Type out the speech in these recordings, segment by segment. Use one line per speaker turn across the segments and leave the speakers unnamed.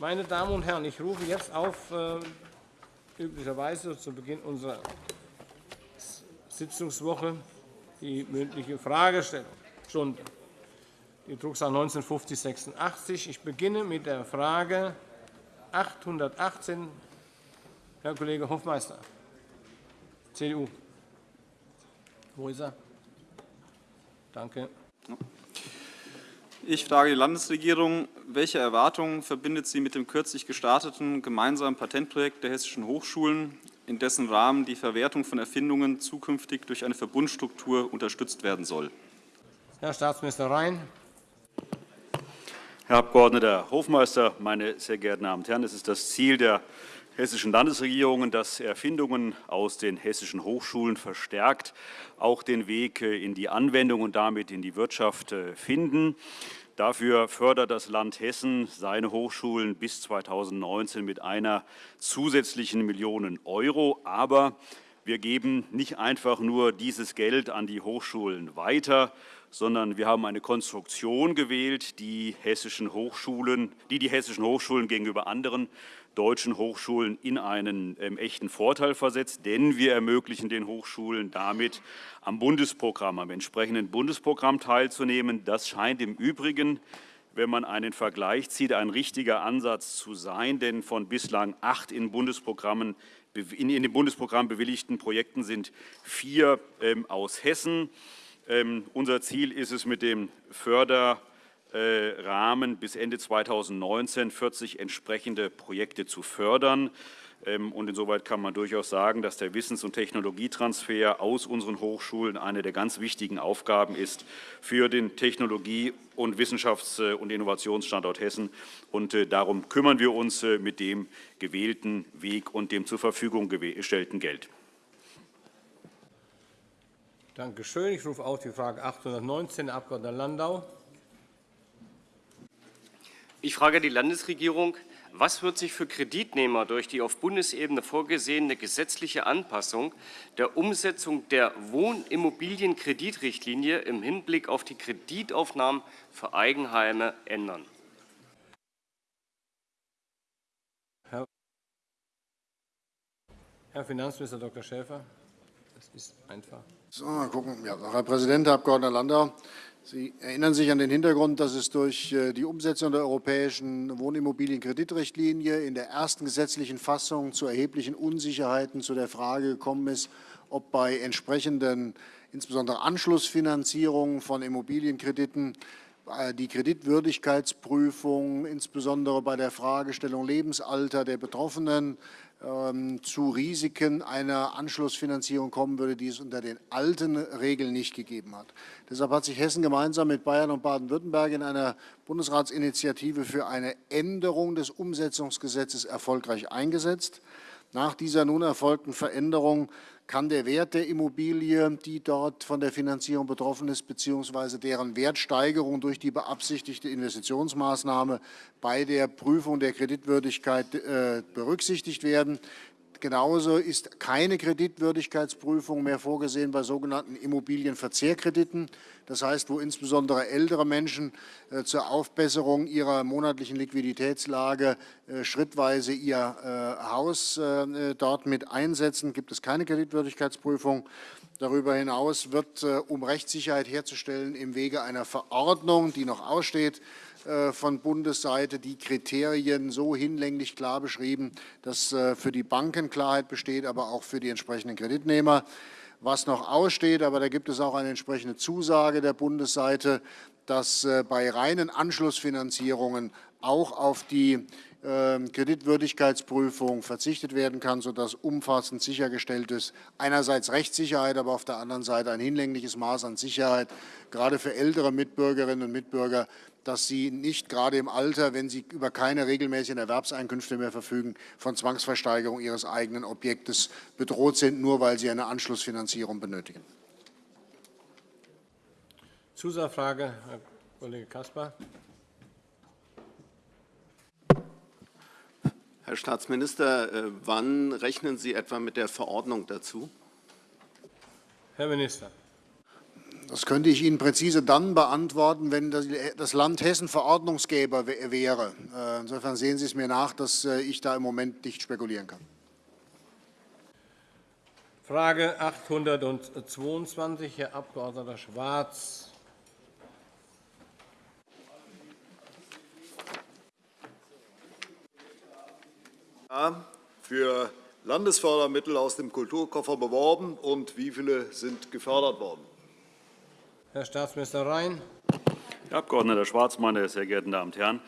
Meine Damen und Herren, ich rufe jetzt auf, äh, üblicherweise zu Beginn unserer Sitzungswoche, die mündliche Fragestellung. Stunde. Die Drucksache 195086. Ich beginne mit der Frage 818. Herr Kollege Hofmeister, CDU. Wo ist er? Danke.
Ich frage die Landesregierung, welche Erwartungen verbindet sie mit dem kürzlich gestarteten gemeinsamen Patentprojekt der hessischen Hochschulen, in dessen Rahmen die Verwertung von Erfindungen zukünftig durch eine Verbundstruktur unterstützt werden soll?
Herr Staatsminister Rhein.
Herr Abg. Hofmeister, meine sehr geehrten Damen und Herren! Es ist das Ziel der hessischen Landesregierungen, dass Erfindungen aus den hessischen Hochschulen verstärkt auch den Weg in die Anwendung und damit in die Wirtschaft äh, finden. Dafür fördert das Land Hessen seine Hochschulen bis 2019 mit einer zusätzlichen Million Euro. Aber wir geben nicht einfach nur dieses Geld an die Hochschulen weiter, sondern wir haben eine Konstruktion gewählt, die, hessischen Hochschulen, die die hessischen Hochschulen gegenüber anderen deutschen Hochschulen in einen ähm, echten Vorteil versetzt, denn wir ermöglichen den Hochschulen damit am Bundesprogramm, am entsprechenden Bundesprogramm teilzunehmen. Das scheint im Übrigen wenn man einen Vergleich zieht, ein richtiger Ansatz zu sein. Denn von bislang acht in, Bundesprogrammen, in den Bundesprogramm bewilligten Projekten sind vier ähm, aus Hessen. Ähm, unser Ziel ist es, mit dem Förder Rahmen bis Ende 2019 40 entsprechende Projekte zu fördern. Ähm, und insoweit kann man durchaus sagen, dass der Wissens- und Technologietransfer aus unseren Hochschulen eine der ganz wichtigen Aufgaben ist für den Technologie- und Wissenschafts- und Innovationsstandort Hessen. Und äh, darum kümmern wir uns äh, mit dem gewählten Weg und dem zur Verfügung gestellten Geld.
Danke schön. Ich rufe auf die Frage 819, Herr Abg. Landau.
Ich frage die Landesregierung, was wird sich für Kreditnehmer durch die auf Bundesebene vorgesehene gesetzliche Anpassung der Umsetzung der Wohnimmobilienkreditrichtlinie im Hinblick auf die Kreditaufnahmen für Eigenheime ändern?
Herr Finanzminister Dr. Schäfer. Das ist einfach.
So, mal gucken. Ja, Herr Präsident, Herr Abg. Landau! Sie erinnern sich an den Hintergrund, dass es durch äh, die Umsetzung der europäischen Wohnimmobilienkreditrichtlinie in der ersten gesetzlichen Fassung zu erheblichen Unsicherheiten zu der Frage gekommen ist, ob bei entsprechenden insbesondere Anschlussfinanzierungen von Immobilienkrediten äh, die Kreditwürdigkeitsprüfung, insbesondere bei der Fragestellung Lebensalter der Betroffenen, zu Risiken einer Anschlussfinanzierung kommen würde, die es unter den alten Regeln nicht gegeben hat. Deshalb hat sich Hessen gemeinsam mit Bayern und Baden-Württemberg in einer Bundesratsinitiative für eine Änderung des Umsetzungsgesetzes erfolgreich eingesetzt. Nach dieser nun erfolgten Veränderung kann der Wert der Immobilie, die dort von der Finanzierung betroffen ist, bzw. deren Wertsteigerung durch die beabsichtigte Investitionsmaßnahme bei der Prüfung der Kreditwürdigkeit äh, berücksichtigt werden. Genauso ist keine Kreditwürdigkeitsprüfung mehr vorgesehen bei sogenannten Immobilienverzehrkrediten. Das heißt, wo insbesondere ältere Menschen äh, zur Aufbesserung ihrer monatlichen Liquiditätslage äh, schrittweise ihr äh, Haus dort mit einsetzen, gibt es keine Kreditwürdigkeitsprüfung. Darüber hinaus wird, um Rechtssicherheit herzustellen, im Wege einer Verordnung, die noch aussteht, von Bundesseite die Kriterien so hinlänglich klar beschrieben, dass äh, für die Banken Klarheit besteht, aber auch für die entsprechenden Kreditnehmer. Was noch aussteht, aber da gibt es auch eine entsprechende Zusage der Bundesseite, dass äh, bei reinen Anschlussfinanzierungen auch auf die ähm, Kreditwürdigkeitsprüfung verzichtet werden kann, sodass umfassend sichergestellt ist, einerseits Rechtssicherheit, aber auf der anderen Seite ein hinlängliches Maß an Sicherheit, gerade für ältere Mitbürgerinnen und Mitbürger, dass sie nicht gerade im Alter, wenn sie über keine regelmäßigen Erwerbseinkünfte mehr verfügen, von Zwangsversteigerung ihres eigenen Objektes bedroht sind, nur weil sie eine Anschlussfinanzierung benötigen.
Zusatzfrage, Herr Kollege Caspar.
Herr Staatsminister, äh, wann rechnen Sie etwa mit der Verordnung dazu?
Herr Minister.
Das könnte ich Ihnen präzise dann beantworten, wenn das Land Hessen Verordnungsgeber wäre. Äh, insofern sehen Sie es mir nach, dass äh, ich da im Moment nicht spekulieren kann.
Frage 822, Herr Abg. Schwarz.
für Landesfördermittel aus dem Kulturkoffer beworben und wie viele sind gefördert worden?
Herr Staatsminister Rhein.
Herr Abg. Schwarz, meine sehr geehrten Damen und Herren!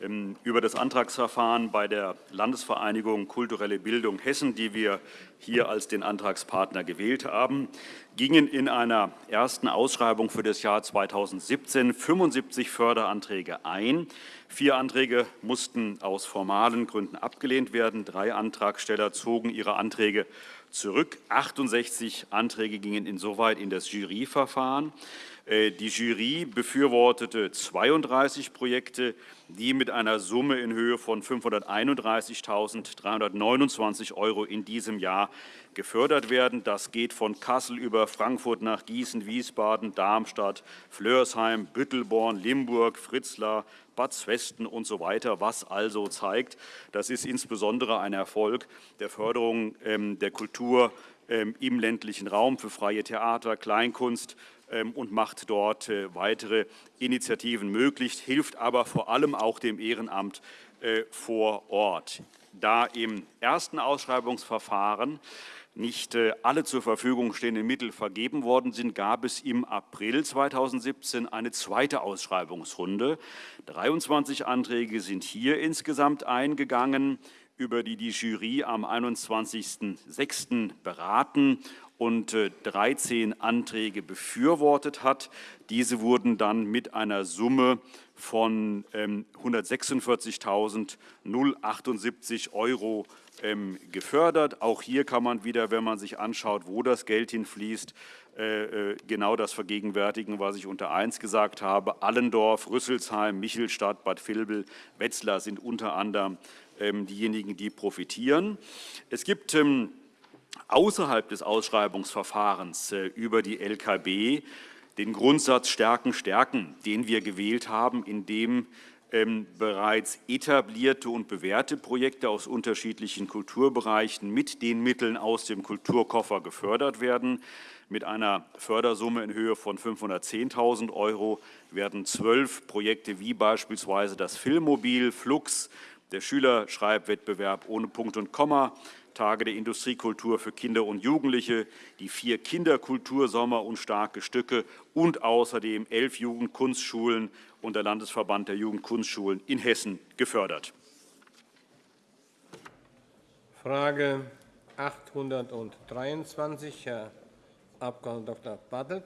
Ähm, über das Antragsverfahren bei der Landesvereinigung Kulturelle Bildung Hessen, die wir hier als den Antragspartner gewählt haben, gingen in einer ersten Ausschreibung für das Jahr 2017 75 Förderanträge ein. Vier Anträge mussten aus formalen Gründen abgelehnt werden. Drei Antragsteller zogen ihre Anträge zurück. 68 Anträge gingen insoweit in das Juryverfahren. Äh, die Jury befürwortete 32 Projekte, die mit einer Summe in Höhe von 531.329 € in diesem Jahr gefördert werden. Das geht von Kassel über Frankfurt nach Gießen, Wiesbaden, Darmstadt, Flörsheim, Büttelborn, Limburg, Fritzlar, Bad Zwesten und so weiter, was also zeigt, das ist insbesondere ein Erfolg der Förderung ähm, der Kultur ähm, im ländlichen Raum für freie Theater, Kleinkunst, ähm, und macht dort äh, weitere Initiativen möglich, hilft aber vor allem auch dem Ehrenamt äh, vor Ort. Da im ersten Ausschreibungsverfahren nicht äh, alle zur Verfügung stehenden Mittel vergeben worden sind, gab es im April 2017 eine zweite Ausschreibungsrunde. 23 Anträge sind hier insgesamt eingegangen, über die die Jury am 21.06. beraten und 13 äh, Anträge befürwortet hat. Diese wurden dann mit einer Summe von 146.078 ähm, € ähm, gefördert. Auch hier kann man wieder, wenn man sich anschaut, wo das Geld hinfließt, genau das vergegenwärtigen, was ich unter 1 gesagt habe. Allendorf, Rüsselsheim, Michelstadt, Bad Vilbel, Wetzlar sind unter anderem ähm, diejenigen, die profitieren. Es gibt außerhalb des Ausschreibungsverfahrens äh, über die LKB den Grundsatz Stärken, Stärken, den wir gewählt haben, in dem ähm, bereits etablierte und bewährte Projekte aus unterschiedlichen Kulturbereichen mit den Mitteln aus dem Kulturkoffer gefördert werden. Mit einer Fördersumme in Höhe von 510.000 € werden zwölf Projekte wie beispielsweise das Filmmobil, Flux, der Schülerschreibwettbewerb ohne Punkt und Komma, Tage der Industriekultur für Kinder und Jugendliche, die vier Kinderkultursommer und starke Stücke und außerdem elf Jugendkunstschulen und der Landesverband der Jugendkunstschulen in Hessen gefördert.
Frage 823, Herr Abg. Dr. Bartelt.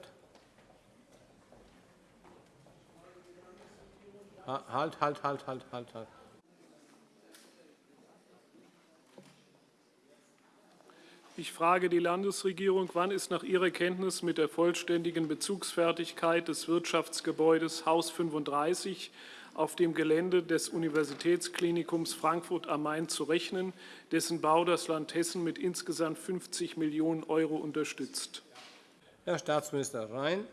Halt, halt, halt, halt, halt, halt.
Ich frage die Landesregierung, wann ist nach ihrer Kenntnis mit der vollständigen Bezugsfertigkeit des Wirtschaftsgebäudes Haus 35 auf dem Gelände des Universitätsklinikums Frankfurt am Main zu rechnen, dessen Bau das Land Hessen mit insgesamt 50 Millionen € unterstützt?
Herr Staatsminister Rhein.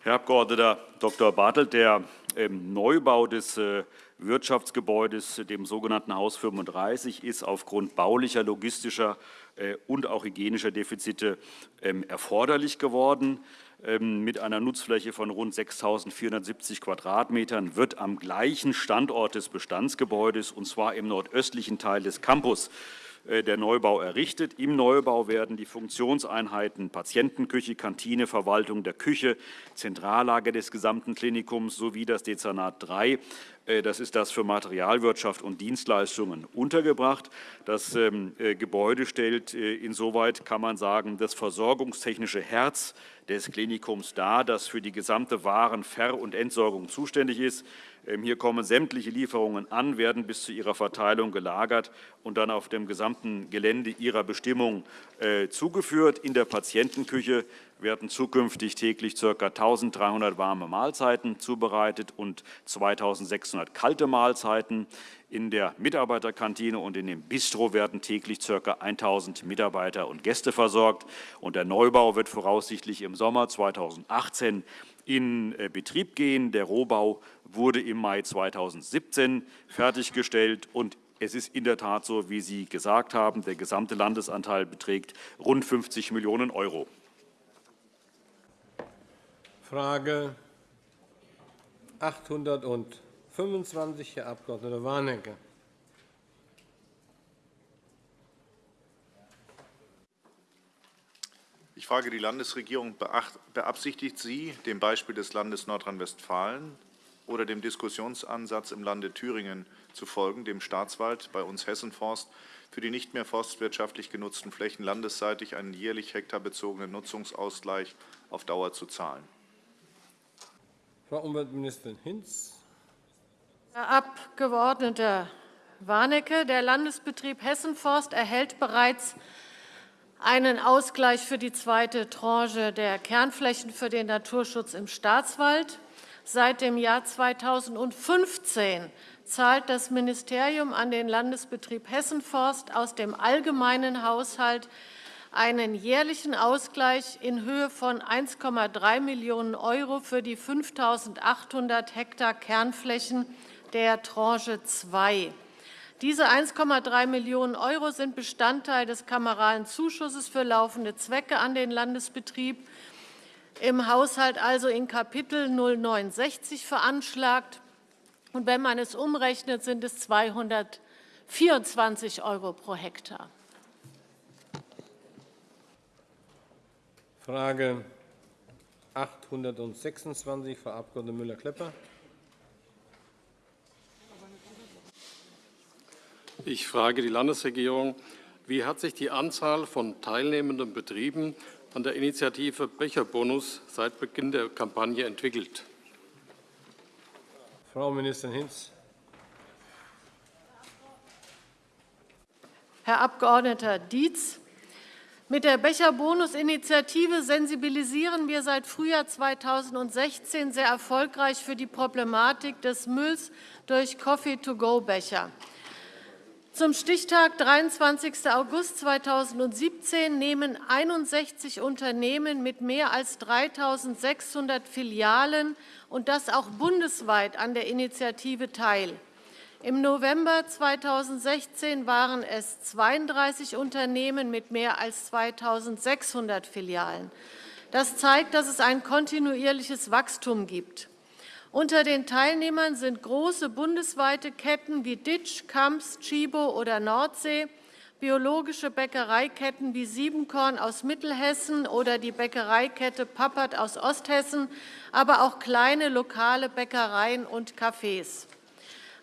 Herr Abg. Dr. Bartelt, der ähm, Neubau des äh, Wirtschaftsgebäudes, dem sogenannten Haus 35, ist aufgrund baulicher, logistischer äh, und auch hygienischer Defizite ähm, erforderlich geworden. Ähm, mit einer Nutzfläche von rund 6.470 Quadratmetern wird am gleichen Standort des Bestandsgebäudes, und zwar im nordöstlichen Teil des Campus, äh, der Neubau errichtet. Im Neubau werden die Funktionseinheiten Patientenküche, Kantine, Verwaltung der Küche, Zentrallager des gesamten Klinikums sowie das Dezernat 3 äh, das ist das für Materialwirtschaft und Dienstleistungen untergebracht. Das ähm, äh, Gebäude stellt insoweit, kann man sagen, das versorgungstechnische Herz des Klinikums dar, das für die gesamte Waren-, Ver- und Entsorgung zuständig ist. Ähm, hier kommen sämtliche Lieferungen an, werden bis zu ihrer Verteilung gelagert und dann auf dem gesamten Gelände ihrer Bestimmung äh, zugeführt. In der Patientenküche werden zukünftig täglich ca. 1.300 warme Mahlzeiten zubereitet und 2.600 kalte Mahlzeiten. In der Mitarbeiterkantine und in dem Bistro werden täglich ca. 1.000 Mitarbeiter und Gäste versorgt. Und der Neubau wird voraussichtlich im Sommer 2018 in äh, Betrieb gehen. Der Rohbau wurde im Mai 2017 fertiggestellt und es ist in der Tat so, wie Sie gesagt haben, der gesamte Landesanteil beträgt rund 50 Millionen Euro.
Frage 825, Herr Abg. Warnecke.
Ich frage die Landesregierung, beabsichtigt sie, dem Beispiel des Landes Nordrhein-Westfalen oder dem Diskussionsansatz im Lande Thüringen zu folgen, dem Staatswald, bei uns Hessenforst, für die nicht mehr forstwirtschaftlich genutzten Flächen landesseitig einen jährlich hektarbezogenen Nutzungsausgleich auf Dauer zu zahlen?
Frau Umweltministerin Hinz.
Herr Abg. Warnecke, der Landesbetrieb Hessenforst erhält bereits einen Ausgleich für die zweite Tranche der Kernflächen für den Naturschutz im Staatswald. Seit dem Jahr 2015 zahlt das Ministerium an den Landesbetrieb Hessenforst aus dem allgemeinen Haushalt einen jährlichen Ausgleich in Höhe von 1,3 Millionen € für die 5.800 Hektar Kernflächen der Tranche 2. Diese 1,3 Millionen € sind Bestandteil des kameralen Zuschusses für laufende Zwecke an den Landesbetrieb, im Haushalt also in Kapitel 0960 veranschlagt. Und wenn man es umrechnet, sind es 224 € pro Hektar.
Frage 826, Frau Abg. Müller-Klepper.
Ich frage die Landesregierung, wie hat sich die Anzahl von teilnehmenden Betrieben an der Initiative Becherbonus seit Beginn der Kampagne entwickelt?
Frau Ministerin Hinz.
Herr Abg. Dietz, mit der Becherbonus-Initiative sensibilisieren wir seit Frühjahr 2016 sehr erfolgreich für die Problematik des Mülls durch Coffee-to-go-Becher. Zum Stichtag 23. August 2017 nehmen 61 Unternehmen mit mehr als 3.600 Filialen und das auch bundesweit an der Initiative teil. Im November 2016 waren es 32 Unternehmen mit mehr als 2.600 Filialen. Das zeigt, dass es ein kontinuierliches Wachstum gibt. Unter den Teilnehmern sind große bundesweite Ketten wie Ditsch, Kamps, Chibo oder Nordsee, biologische Bäckereiketten wie Siebenkorn aus Mittelhessen oder die Bäckereikette Pappert aus Osthessen, aber auch kleine lokale Bäckereien und Cafés.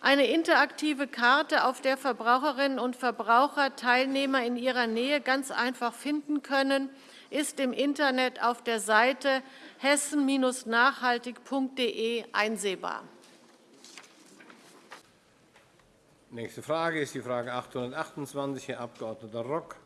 Eine interaktive Karte, auf der Verbraucherinnen und Verbraucher Teilnehmer in ihrer Nähe ganz einfach finden können, ist im Internet auf der Seite hessen-nachhaltig.de einsehbar.
Nächste Frage ist die Frage 828, Herr Abg. Rock.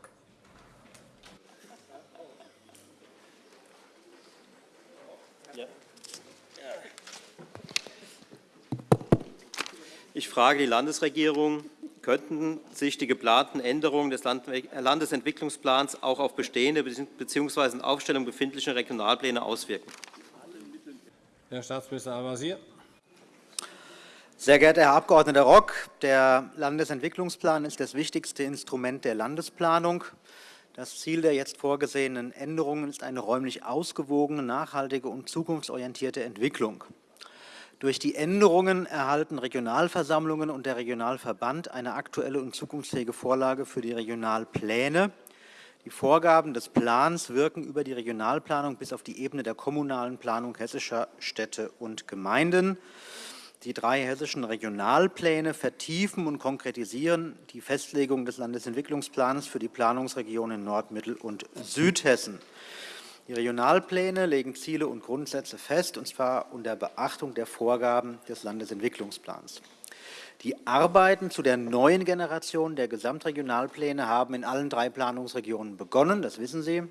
Ich frage die Landesregierung, könnten sich die geplanten Änderungen des Landesentwicklungsplans auch auf bestehende bzw. in Aufstellung befindliche Regionalpläne auswirken?
Herr Staatsminister Al-Wazir.
Sehr geehrter Herr Abg. Rock, der Landesentwicklungsplan ist das wichtigste Instrument der Landesplanung. Das Ziel der jetzt vorgesehenen Änderungen ist eine räumlich ausgewogene, nachhaltige und zukunftsorientierte Entwicklung. Durch die Änderungen erhalten Regionalversammlungen und der Regionalverband eine aktuelle und zukunftsfähige Vorlage für die Regionalpläne. Die Vorgaben des Plans wirken über die Regionalplanung bis auf die Ebene der kommunalen Planung hessischer Städte und Gemeinden. Die drei hessischen Regionalpläne vertiefen und konkretisieren die Festlegung des Landesentwicklungsplans für die Planungsregionen Nord-, Mittel- und Südhessen. Die Regionalpläne legen Ziele und Grundsätze fest, und zwar unter Beachtung der Vorgaben des Landesentwicklungsplans. Die Arbeiten zu der neuen Generation der Gesamtregionalpläne haben in allen drei Planungsregionen begonnen, das wissen Sie.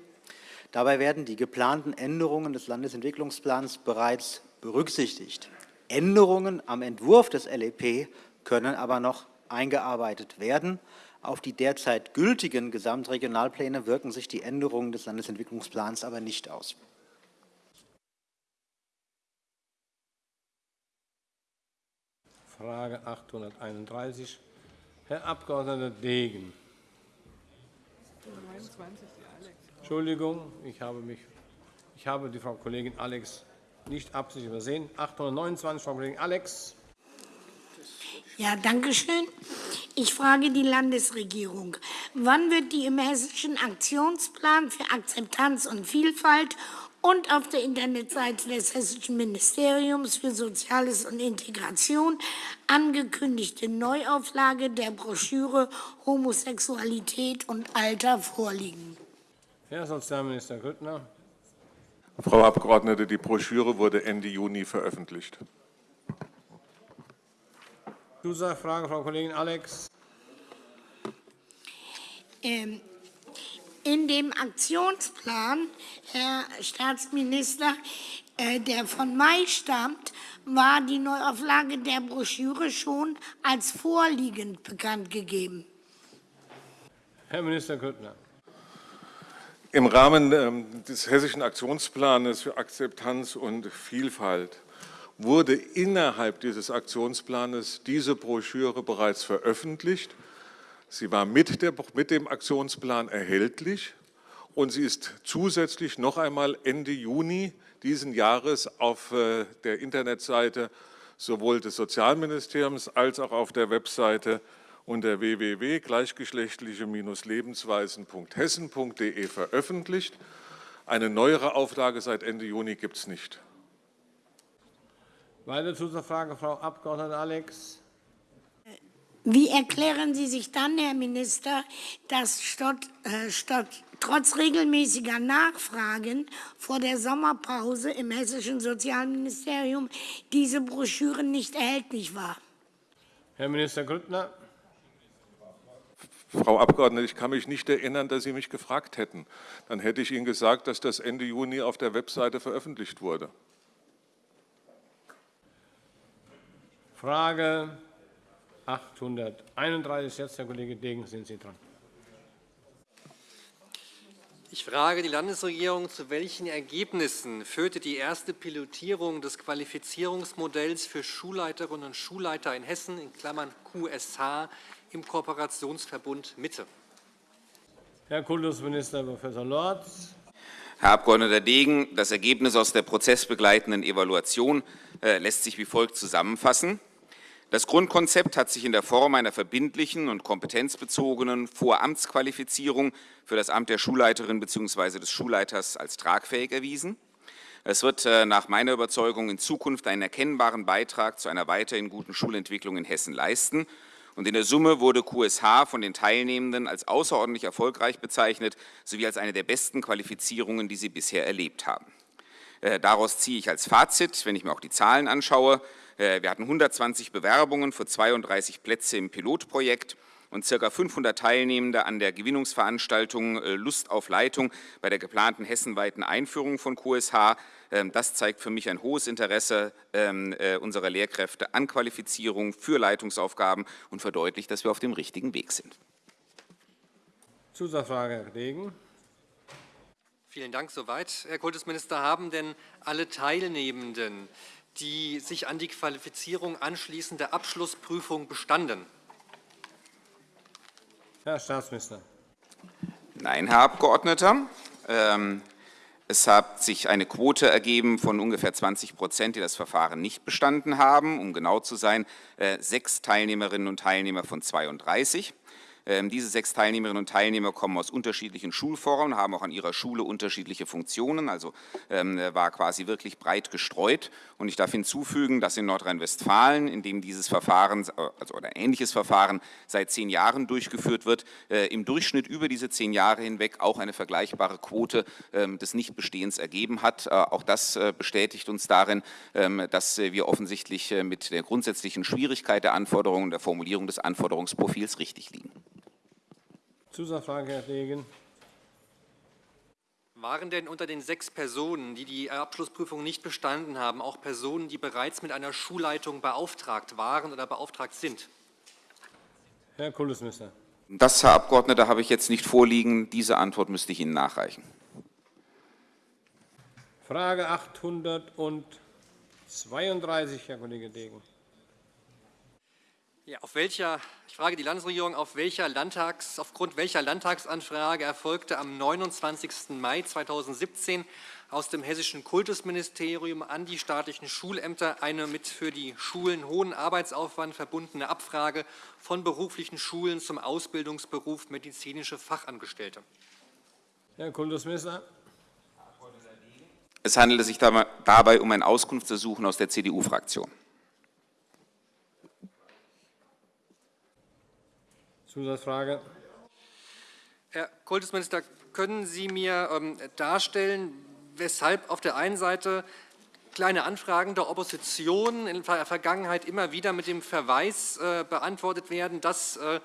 Dabei werden die geplanten Änderungen des Landesentwicklungsplans bereits berücksichtigt. Änderungen am Entwurf des LEP können aber noch eingearbeitet werden. Auf die derzeit gültigen Gesamtregionalpläne wirken sich die Änderungen des Landesentwicklungsplans aber nicht aus.
Frage 831, Herr Abg. Degen. Entschuldigung, ich habe, mich, ich habe die Frau Kollegin Alex nicht absichtlich übersehen. 829, Frau Kollegin Alex.
Ja, danke schön. Ich frage die Landesregierung. Wann wird die im Hessischen Aktionsplan für Akzeptanz und Vielfalt und auf der Internetseite des Hessischen Ministeriums für Soziales und Integration angekündigte Neuauflage der Broschüre Homosexualität und Alter vorliegen?
Herr Sozialminister Grüttner.
Frau Abgeordnete, die Broschüre wurde Ende Juni veröffentlicht.
Zusatzfrage, Frau Kollegin Alex.
Ähm, in dem Aktionsplan, Herr Staatsminister, äh, der von Mai stammt, war die Neuauflage der Broschüre schon als vorliegend bekannt gegeben.
Herr Minister Grüttner.
Im Rahmen ähm, des Hessischen Aktionsplans für Akzeptanz und Vielfalt wurde innerhalb dieses Aktionsplans diese Broschüre bereits veröffentlicht. Sie war mit, der, mit dem Aktionsplan erhältlich und sie ist zusätzlich noch einmal Ende Juni diesen Jahres auf äh, der Internetseite sowohl des Sozialministeriums als auch auf der Webseite unter www.gleichgeschlechtliche-lebensweisen.hessen.de veröffentlicht. Eine neuere Auflage seit Ende Juni gibt es nicht.
Weitere Zusatzfrage, Frau Abg. Alex.
Wie erklären Sie sich dann, Herr Minister, dass statt, äh, statt, trotz regelmäßiger Nachfragen vor der Sommerpause im Hessischen Sozialministerium diese Broschüre nicht erhältlich war?
Herr Minister Grüttner.
Frau Abgeordnete, ich kann mich nicht erinnern, dass Sie mich gefragt hätten. Dann hätte ich Ihnen gesagt, dass das Ende Juni auf der Webseite veröffentlicht wurde.
Frage 831. Jetzt, Herr Kollege Degen, sind Sie dran.
Ich frage die Landesregierung, zu welchen Ergebnissen führte die erste Pilotierung des Qualifizierungsmodells für Schulleiterinnen und Schulleiter in Hessen, in Klammern QSH, im Kooperationsverbund Mitte?
Herr Kultusminister Prof. Lorz.
Herr Abg. Degen, das Ergebnis aus der prozessbegleitenden Evaluation äh, lässt sich wie folgt zusammenfassen. Das Grundkonzept hat sich in der Form einer verbindlichen und kompetenzbezogenen Voramtsqualifizierung für das Amt der Schulleiterin bzw. des Schulleiters als tragfähig erwiesen. Es wird äh, nach meiner Überzeugung in Zukunft einen erkennbaren Beitrag zu einer weiterhin guten Schulentwicklung in Hessen leisten. Und in der Summe wurde QSH von den Teilnehmenden als außerordentlich erfolgreich bezeichnet, sowie als eine der besten Qualifizierungen, die sie bisher erlebt haben. Äh, daraus ziehe ich als Fazit, wenn ich mir auch die Zahlen anschaue, wir hatten 120 Bewerbungen für 32 Plätze im Pilotprojekt und ca. 500 Teilnehmende an der Gewinnungsveranstaltung äh, Lust auf Leitung bei der geplanten hessenweiten Einführung von QSH. Ähm, das zeigt für mich ein hohes Interesse ähm, äh, unserer Lehrkräfte an Qualifizierung für Leitungsaufgaben und verdeutlicht, dass wir auf dem richtigen Weg sind.
Zusatzfrage, Herr Degen.
Vielen Dank soweit. Herr Kultusminister, haben denn alle Teilnehmenden die sich an die Qualifizierung anschließende Abschlussprüfung bestanden?
Herr Staatsminister.
Nein, Herr Abgeordneter. Ähm, es hat sich eine Quote ergeben von ungefähr 20 Prozent, die das Verfahren nicht bestanden haben. Um genau zu sein, äh, sechs Teilnehmerinnen und Teilnehmer von 32. Ähm, diese sechs Teilnehmerinnen und Teilnehmer kommen aus unterschiedlichen Schulformen, haben auch an ihrer Schule unterschiedliche Funktionen, also ähm, war quasi wirklich breit gestreut. Und ich darf hinzufügen, dass in Nordrhein-Westfalen, in dem dieses Verfahren, also ein ähnliches Verfahren seit zehn Jahren durchgeführt wird, äh, im Durchschnitt über diese zehn Jahre hinweg auch eine vergleichbare Quote ähm, des Nichtbestehens ergeben hat. Äh, auch das äh, bestätigt uns darin, dass wir offensichtlich mit der grundsätzlichen Schwierigkeit der Anforderungen, der Formulierung des Anforderungsprofils richtig liegen.
Zusatzfrage, Herr Degen.
Waren denn unter den sechs Personen, die die Abschlussprüfung nicht bestanden haben, auch Personen, die bereits mit einer Schulleitung beauftragt waren oder beauftragt sind?
Herr Kultusminister.
Das, Herr Abgeordneter, habe ich jetzt nicht vorliegen. Diese Antwort müsste ich Ihnen nachreichen.
Frage 832, Herr Kollege Degen.
Ja, auf welcher, ich frage die Landesregierung, auf welcher Landtags, aufgrund welcher Landtagsanfrage erfolgte am 29. Mai 2017 aus dem Hessischen Kultusministerium an die staatlichen Schulämter eine mit für die Schulen hohen Arbeitsaufwand verbundene Abfrage von beruflichen Schulen zum Ausbildungsberuf medizinische Fachangestellte.
Herr Kultusminister.
Es handelte sich dabei um ein Auskunftsersuchen aus der CDU-Fraktion.
Zusatzfrage.
Herr Kultusminister, können Sie mir ähm, darstellen, weshalb auf der einen Seite kleine Anfragen der Opposition in der Vergangenheit immer wieder mit dem Verweis äh, beantwortet werden, dass äh,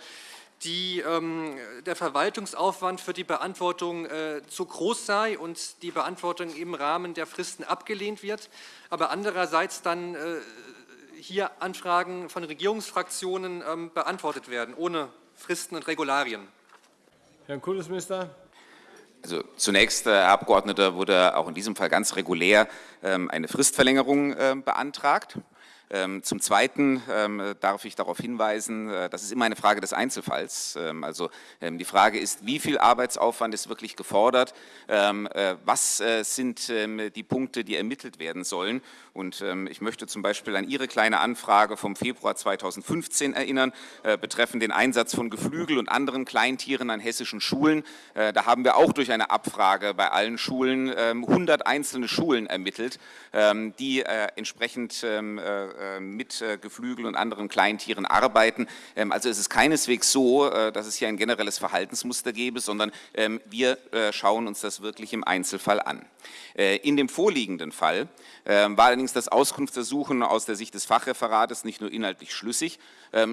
die, ähm, der Verwaltungsaufwand für die Beantwortung äh, zu groß sei und die Beantwortung im Rahmen der Fristen abgelehnt wird, aber andererseits dann hier Anfragen von Regierungsfraktionen ähm, beantwortet werden, ohne Fristen und Regularien.
Herr Kultusminister.
Also zunächst, Herr Abgeordneter, wurde auch in diesem Fall ganz regulär ähm, eine Fristverlängerung ähm, beantragt. Ähm, zum Zweiten ähm, darf ich darauf hinweisen, äh, das ist immer eine Frage des Einzelfalls. Ähm, also die Frage ist, wie viel Arbeitsaufwand ist wirklich gefordert? Äh, was äh, sind die Punkte, die ermittelt werden sollen? Und ich möchte zum Beispiel an Ihre kleine Anfrage vom Februar 2015 erinnern, betreffend den Einsatz von Geflügel und anderen Kleintieren an hessischen Schulen. Da haben wir auch durch eine Abfrage bei allen Schulen 100 einzelne Schulen ermittelt, die entsprechend mit äh, Geflügel und anderen Kleintieren arbeiten. Ähm, also es ist keineswegs so, äh, dass es hier ein generelles Verhaltensmuster gäbe, sondern ähm, wir schauen uns das wirklich im Einzelfall an. In dem vorliegenden Fall ähm, war allerdings das Auskunftsersuchen aus der Sicht des Fachreferates nicht nur inhaltlich schlüssig,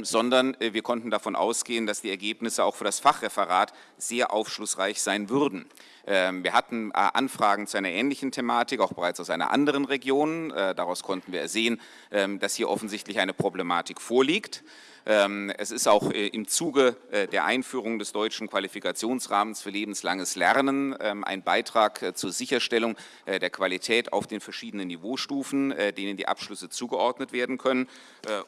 sondern wir konnten davon ausgehen, dass die Ergebnisse auch für das Fachreferat sehr aufschlussreich sein würden. Ähm, wir hatten äh, Anfragen zu einer ähnlichen Thematik, auch bereits aus einer anderen Region. Äh, daraus konnten wir sehen, ähm, dass hier offensichtlich eine Problematik vorliegt. Ähm, es ist auch äh, im Zuge äh, der Einführung des deutschen Qualifikationsrahmens für lebenslanges Lernen ähm, ein Beitrag äh, zur Sicherstellung der Qualität auf den verschiedenen Niveaustufen, denen die Abschlüsse zugeordnet werden können.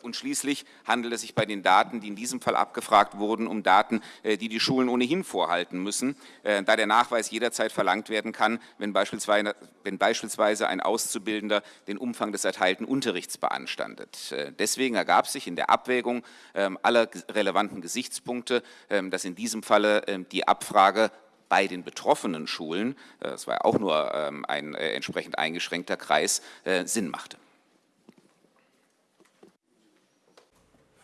Und schließlich handelt es sich bei den Daten, die in diesem Fall abgefragt wurden, um Daten, die die Schulen ohnehin vorhalten müssen, da der Nachweis jederzeit verlangt werden kann, wenn beispielsweise, wenn beispielsweise ein Auszubildender den Umfang des erteilten Unterrichts beanstandet. Deswegen ergab sich in der Abwägung aller relevanten Gesichtspunkte, ähm, dass in diesem Falle ähm, die Abfrage bei den betroffenen Schulen, äh, das war ja auch nur ein äh, entsprechend eingeschränkter Kreis, äh, Sinn machte.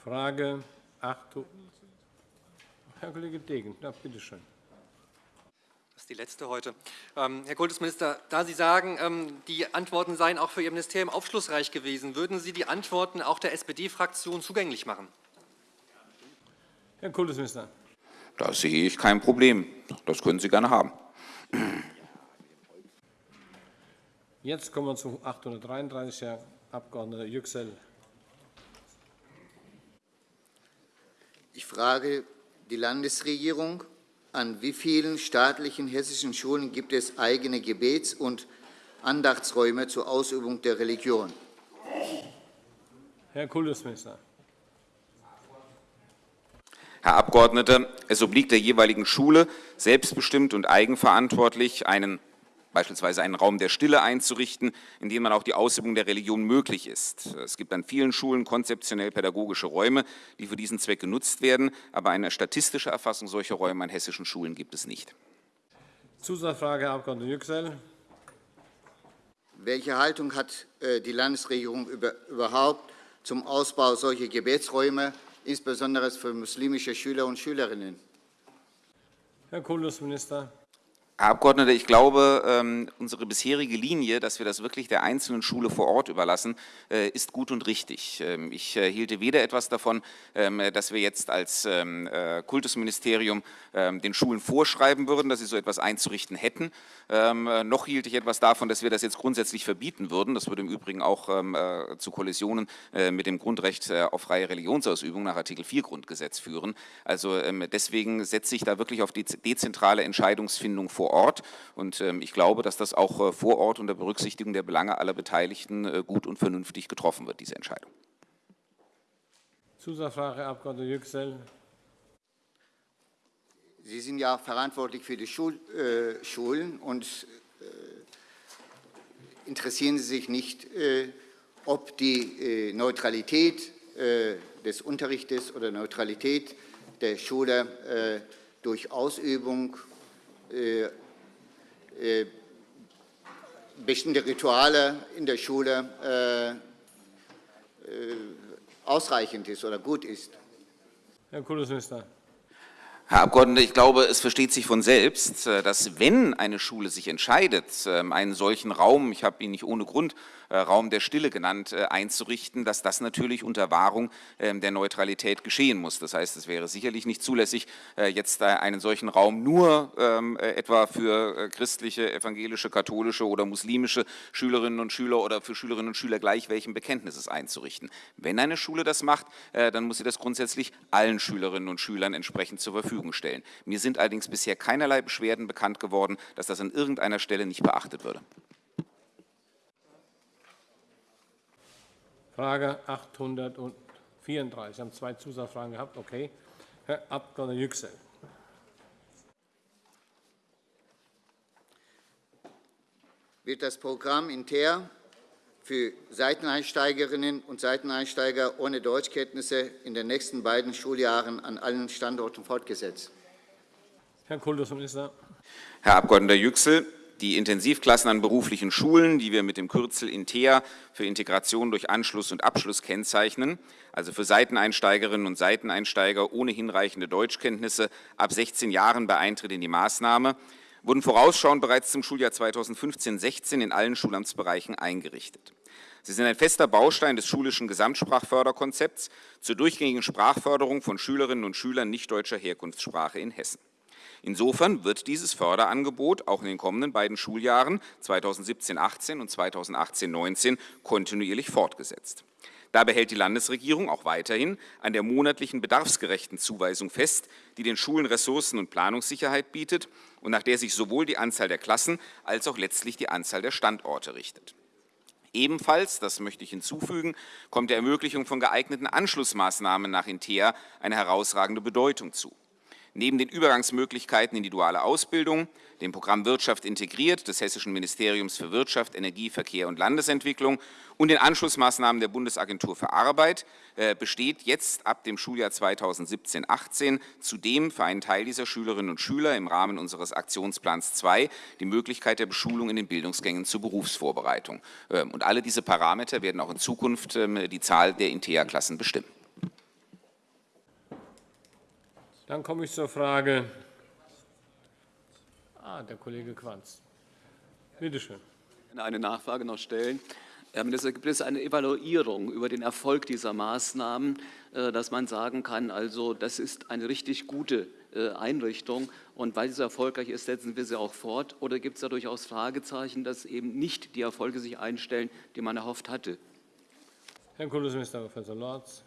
Frage 8. Herr Kollege Degen, ja, bitte schön.
Das ist die letzte heute. Ähm, Herr Kultusminister, da Sie sagen, ähm, die Antworten seien auch für Ihr Ministerium aufschlussreich gewesen, würden Sie die Antworten auch der SPD-Fraktion zugänglich machen?
Herr Kultusminister.
Da sehe ich kein Problem. Das können Sie gerne haben.
Jetzt kommen wir zu 833, Herr Abg. Yüksel.
Ich frage die Landesregierung, an wie vielen staatlichen hessischen Schulen gibt es eigene Gebets- und Andachtsräume zur Ausübung der Religion?
Herr Kultusminister.
Herr Abgeordneter, es obliegt der jeweiligen Schule, selbstbestimmt und eigenverantwortlich einen beispielsweise einen Raum der Stille einzurichten, in dem man auch die Ausübung der Religion möglich ist. Es gibt an vielen Schulen konzeptionell pädagogische Räume, die für diesen Zweck genutzt werden, aber eine statistische Erfassung solcher Räume an hessischen Schulen gibt es nicht.
Zusatzfrage, Herr Abg. Yüksel.
Welche Haltung hat äh, die Landesregierung überhaupt zum Ausbau solcher Gebetsräume insbesondere für muslimische Schüler und Schülerinnen.
Herr Kultusminister.
Herr Abgeordneter, ich glaube, ähm, unsere bisherige Linie, dass wir das wirklich der einzelnen Schule vor Ort überlassen, äh, ist gut und richtig. Ähm, ich äh, hielte weder etwas davon, ähm, dass wir jetzt als äh, Kultusministerium den Schulen vorschreiben würden, dass sie so etwas einzurichten hätten, noch hielt ich etwas davon, dass wir das jetzt grundsätzlich verbieten würden. Das würde im Übrigen auch zu Kollisionen mit dem Grundrecht auf freie Religionsausübung nach Artikel 4 Grundgesetz führen. Also deswegen setze ich da wirklich auf die dezentrale Entscheidungsfindung vor vor Ort. Und ähm, ich glaube, dass das auch äh, vor Ort unter Berücksichtigung der Belange aller Beteiligten äh, gut und vernünftig getroffen wird, diese Entscheidung.
Zusatzfrage, Herr Abg. Yüksel.
Sie sind ja verantwortlich für die Schul, äh, Schulen und äh, interessieren Sie sich nicht, äh, ob die äh, Neutralität des Unterrichtes oder Neutralität der Schule durch Ausübung bestimmte Rituale in der Schule äh, ausreichend ist oder gut ist.
Herr Kultusminister.
Herr Abgeordneter, ich glaube, es versteht sich von selbst, dass wenn eine Schule sich entscheidet, ähm, einen solchen Raum, ich habe ihn nicht ohne Grund äh, Raum der Stille genannt, äh, einzurichten, dass das natürlich unter Wahrung ähm, der Neutralität geschehen muss. Das heißt, es wäre sicherlich nicht zulässig, äh, jetzt einen solchen Raum nur ähm, etwa für christliche, evangelische, katholische oder muslimische Schülerinnen und Schüler oder für Schülerinnen und Schüler gleich welchen Bekenntnisses einzurichten. Wenn eine Schule das macht, dann muss sie das grundsätzlich allen Schülerinnen und Schülern entsprechend zur Verfügung stellen. Mir sind allerdings bisher keinerlei Beschwerden bekannt geworden, dass das an irgendeiner Stelle nicht beachtet würde.
Frage 834. Sie haben zwei Zusatzfragen gehabt. Okay. Herr Abg. Yüksel.
Wird das Programm Inter für Seiteneinsteigerinnen und Seiteneinsteiger ohne Deutschkenntnisse in den nächsten beiden Schuljahren an allen Standorten fortgesetzt?
Herr Kultusminister.
Herr Abg. Yüksel, die Intensivklassen an beruflichen Schulen, die wir mit dem Kürzel INTEA für Integration durch Anschluss und Abschluss kennzeichnen, also für Seiteneinsteigerinnen und Seiteneinsteiger ohne hinreichende Deutschkenntnisse ab 16 Jahren bei Eintritt in die Maßnahme, wurden vorausschauend bereits zum Schuljahr 2015-16 in allen Schulamtsbereichen eingerichtet. Sie sind ein fester Baustein des schulischen Gesamtsprachförderkonzepts zur durchgängigen Sprachförderung von Schülerinnen und Schülern nicht deutscher Herkunftssprache in Hessen. Insofern wird dieses Förderangebot auch in den kommenden beiden Schuljahren 2017-18 und 2018-19 kontinuierlich fortgesetzt. Dabei hält die Landesregierung auch weiterhin an der monatlichen bedarfsgerechten Zuweisung fest, die den Schulen Ressourcen- und Planungssicherheit bietet und nach der sich sowohl die Anzahl der Klassen als auch letztlich die Anzahl der Standorte richtet. Ebenfalls, das möchte ich hinzufügen, kommt der Ermöglichung von geeigneten Anschlussmaßnahmen nach INTEA eine herausragende Bedeutung zu. Neben den Übergangsmöglichkeiten in die duale Ausbildung, dem Programm Wirtschaft integriert des Hessischen Ministeriums für Wirtschaft, Energie, Verkehr und Landesentwicklung und den Anschlussmaßnahmen der Bundesagentur für Arbeit äh, besteht jetzt ab dem Schuljahr 2017-18 zudem für einen Teil dieser Schülerinnen und Schüler im Rahmen unseres Aktionsplans 2 die Möglichkeit der Beschulung in den Bildungsgängen zur Berufsvorbereitung. Ähm, und alle diese Parameter werden auch in Zukunft ähm, die Zahl der INTEA-Klassen bestimmen.
Dann komme ich zur Frage. Ah, der Kollege Quanz. Bitte schön.
Eine Nachfrage noch stellen. Herr Minister, gibt es eine Evaluierung über den Erfolg dieser Maßnahmen, äh, dass man sagen kann, also das ist eine richtig gute äh, Einrichtung und weil sie so erfolgreich ist, setzen wir sie auch fort? Oder gibt es da durchaus Fragezeichen, dass eben nicht die Erfolge sich einstellen, die man erhofft hatte?
Herr Kultusminister Professor Lorz.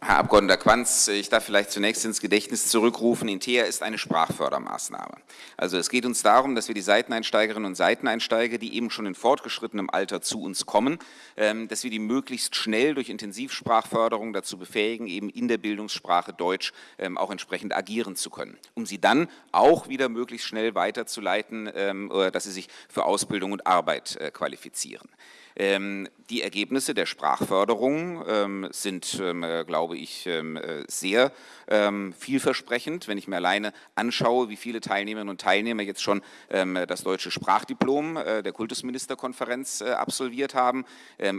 Herr Abg. Quanz, ich darf vielleicht zunächst ins Gedächtnis zurückrufen, Intea ist eine Sprachfördermaßnahme. Also es geht uns darum, dass wir die Seiteneinsteigerinnen und Seiteneinsteiger, die eben schon in fortgeschrittenem Alter zu uns kommen, ähm, dass wir die möglichst schnell durch Intensivsprachförderung dazu befähigen, eben in der Bildungssprache Deutsch ähm, auch entsprechend agieren zu können, um sie dann auch wieder möglichst schnell weiterzuleiten, ähm, dass sie sich für Ausbildung und Arbeit äh, qualifizieren. Ähm, die Ergebnisse der Sprachförderung ähm, sind, ähm, äh, glaube ich, äh, sehr vielversprechend. Wenn ich mir alleine anschaue, wie viele Teilnehmerinnen und Teilnehmer jetzt schon das deutsche Sprachdiplom äh, der Kultusministerkonferenz absolviert haben,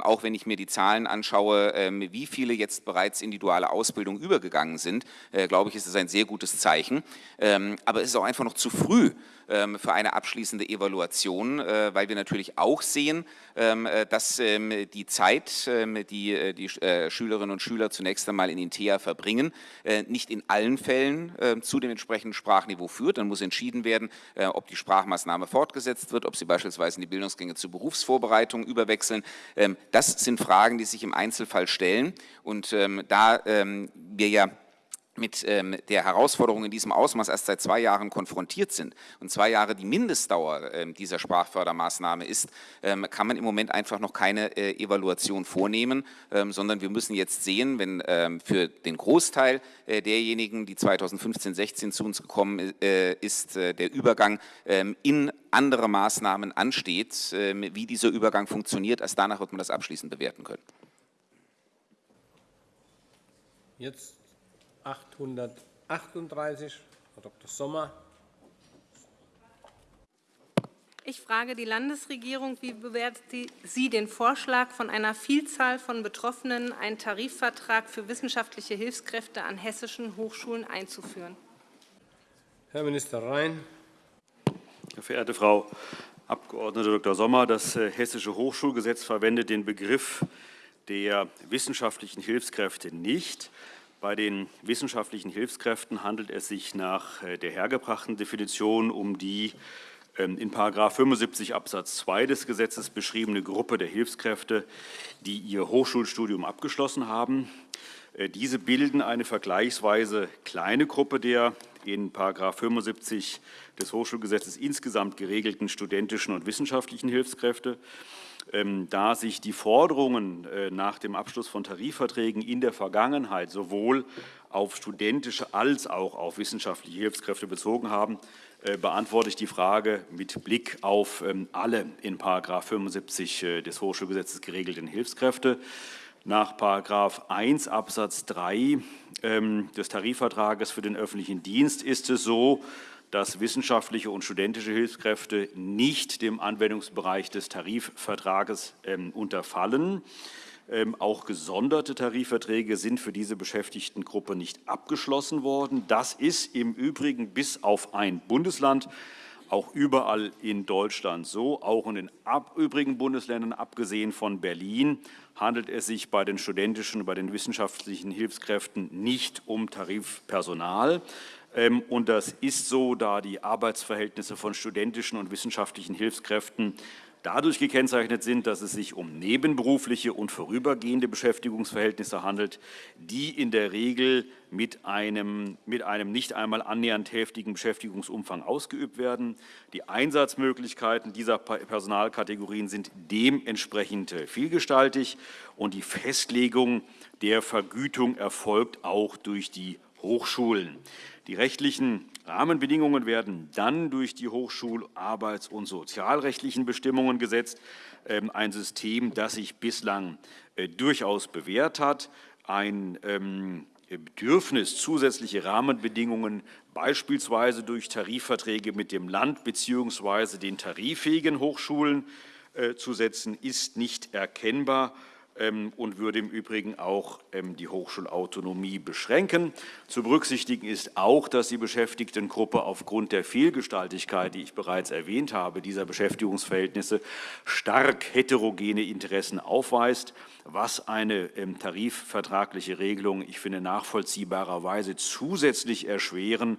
auch wenn ich mir die Zahlen anschaue, wie viele jetzt bereits in die duale Ausbildung übergegangen sind, glaube ich, ist es ein sehr gutes Zeichen. aber es ist auch einfach noch zu früh, für eine abschließende Evaluation, äh, weil wir natürlich auch sehen, ähm, äh, dass ähm, die Zeit, die die Schülerinnen und Schüler zunächst einmal in Intea verbringen, äh, nicht in allen Fällen zu dem entsprechenden Sprachniveau führt. Dann muss entschieden werden, ob die Sprachmaßnahme fortgesetzt wird, ob sie beispielsweise in die Bildungsgänge zur Berufsvorbereitung überwechseln. Das sind Fragen, die sich im Einzelfall stellen. Und da wir ja mit ähm, der Herausforderung in diesem Ausmaß erst seit zwei Jahren konfrontiert sind und zwei Jahre die Mindestdauer ähm, dieser Sprachfördermaßnahme ist, ähm, kann man im Moment einfach noch keine äh, Evaluation vornehmen, ähm, sondern wir müssen jetzt sehen, wenn ähm, für den Großteil äh, derjenigen, die 2015-16 zu uns gekommen äh, ist, äh, der Übergang ähm, in andere Maßnahmen ansteht, wie dieser Übergang funktioniert, erst danach wird man das abschließend bewerten können.
Jetzt 838, Frau Dr. Sommer.
Ich frage die Landesregierung, wie bewertet sie den Vorschlag von einer Vielzahl von Betroffenen, einen Tarifvertrag für wissenschaftliche Hilfskräfte an hessischen Hochschulen einzuführen?
Herr Minister Rhein.
Verehrte Frau Abg. Dr. Sommer, das äh, Hessische Hochschulgesetz verwendet den Begriff der wissenschaftlichen Hilfskräfte nicht. Bei den wissenschaftlichen Hilfskräften handelt es sich nach äh, der hergebrachten Definition um die ähm, in § 75 Absatz 2 des Gesetzes beschriebene Gruppe der Hilfskräfte, die ihr Hochschulstudium abgeschlossen haben. Äh, diese bilden eine vergleichsweise kleine Gruppe der in § 75 des Hochschulgesetzes insgesamt geregelten studentischen und wissenschaftlichen Hilfskräfte. Ähm, da sich die Forderungen äh, nach dem Abschluss von Tarifverträgen in der Vergangenheit sowohl auf studentische als auch auf wissenschaftliche Hilfskräfte bezogen haben, äh, beantworte ich die Frage mit Blick auf ähm, alle in § 75 äh, des Hochschulgesetzes geregelten Hilfskräfte. Nach § 1 Absatz 3 ähm, des Tarifvertrages für den öffentlichen Dienst ist es so, dass wissenschaftliche und studentische Hilfskräfte nicht dem Anwendungsbereich des Tarifvertrages ähm, unterfallen. Ähm, auch gesonderte Tarifverträge sind für diese Beschäftigtengruppe nicht abgeschlossen worden. Das ist im Übrigen bis auf ein Bundesland auch überall in Deutschland so. Auch in den übrigen Bundesländern, abgesehen von Berlin, handelt es sich bei den studentischen bei den wissenschaftlichen Hilfskräften nicht um Tarifpersonal. Ähm, und das ist so, da die Arbeitsverhältnisse von studentischen und wissenschaftlichen Hilfskräften dadurch gekennzeichnet sind, dass es sich um nebenberufliche und vorübergehende Beschäftigungsverhältnisse handelt, die in der Regel mit einem, mit einem nicht einmal annähernd heftigen Beschäftigungsumfang ausgeübt werden. Die Einsatzmöglichkeiten dieser Personalkategorien sind dementsprechend vielgestaltig und die Festlegung der Vergütung erfolgt auch durch die Hochschulen. Die rechtlichen Rahmenbedingungen werden dann durch die Hochschul-, arbeits- und sozialrechtlichen Bestimmungen gesetzt. Ähm, ein System, das sich bislang äh, durchaus bewährt hat. Ein ähm, Bedürfnis, zusätzliche Rahmenbedingungen beispielsweise durch Tarifverträge mit dem Land bzw. den tariffähigen Hochschulen äh, zu setzen, ist nicht erkennbar. Ähm, und würde im Übrigen auch ähm, die Hochschulautonomie beschränken. Zu berücksichtigen ist auch, dass die Beschäftigtengruppe aufgrund der Vielgestaltigkeit, die ich bereits erwähnt habe, dieser Beschäftigungsverhältnisse stark heterogene Interessen aufweist, was eine ähm, tarifvertragliche Regelung, ich finde, nachvollziehbarerweise zusätzlich erschweren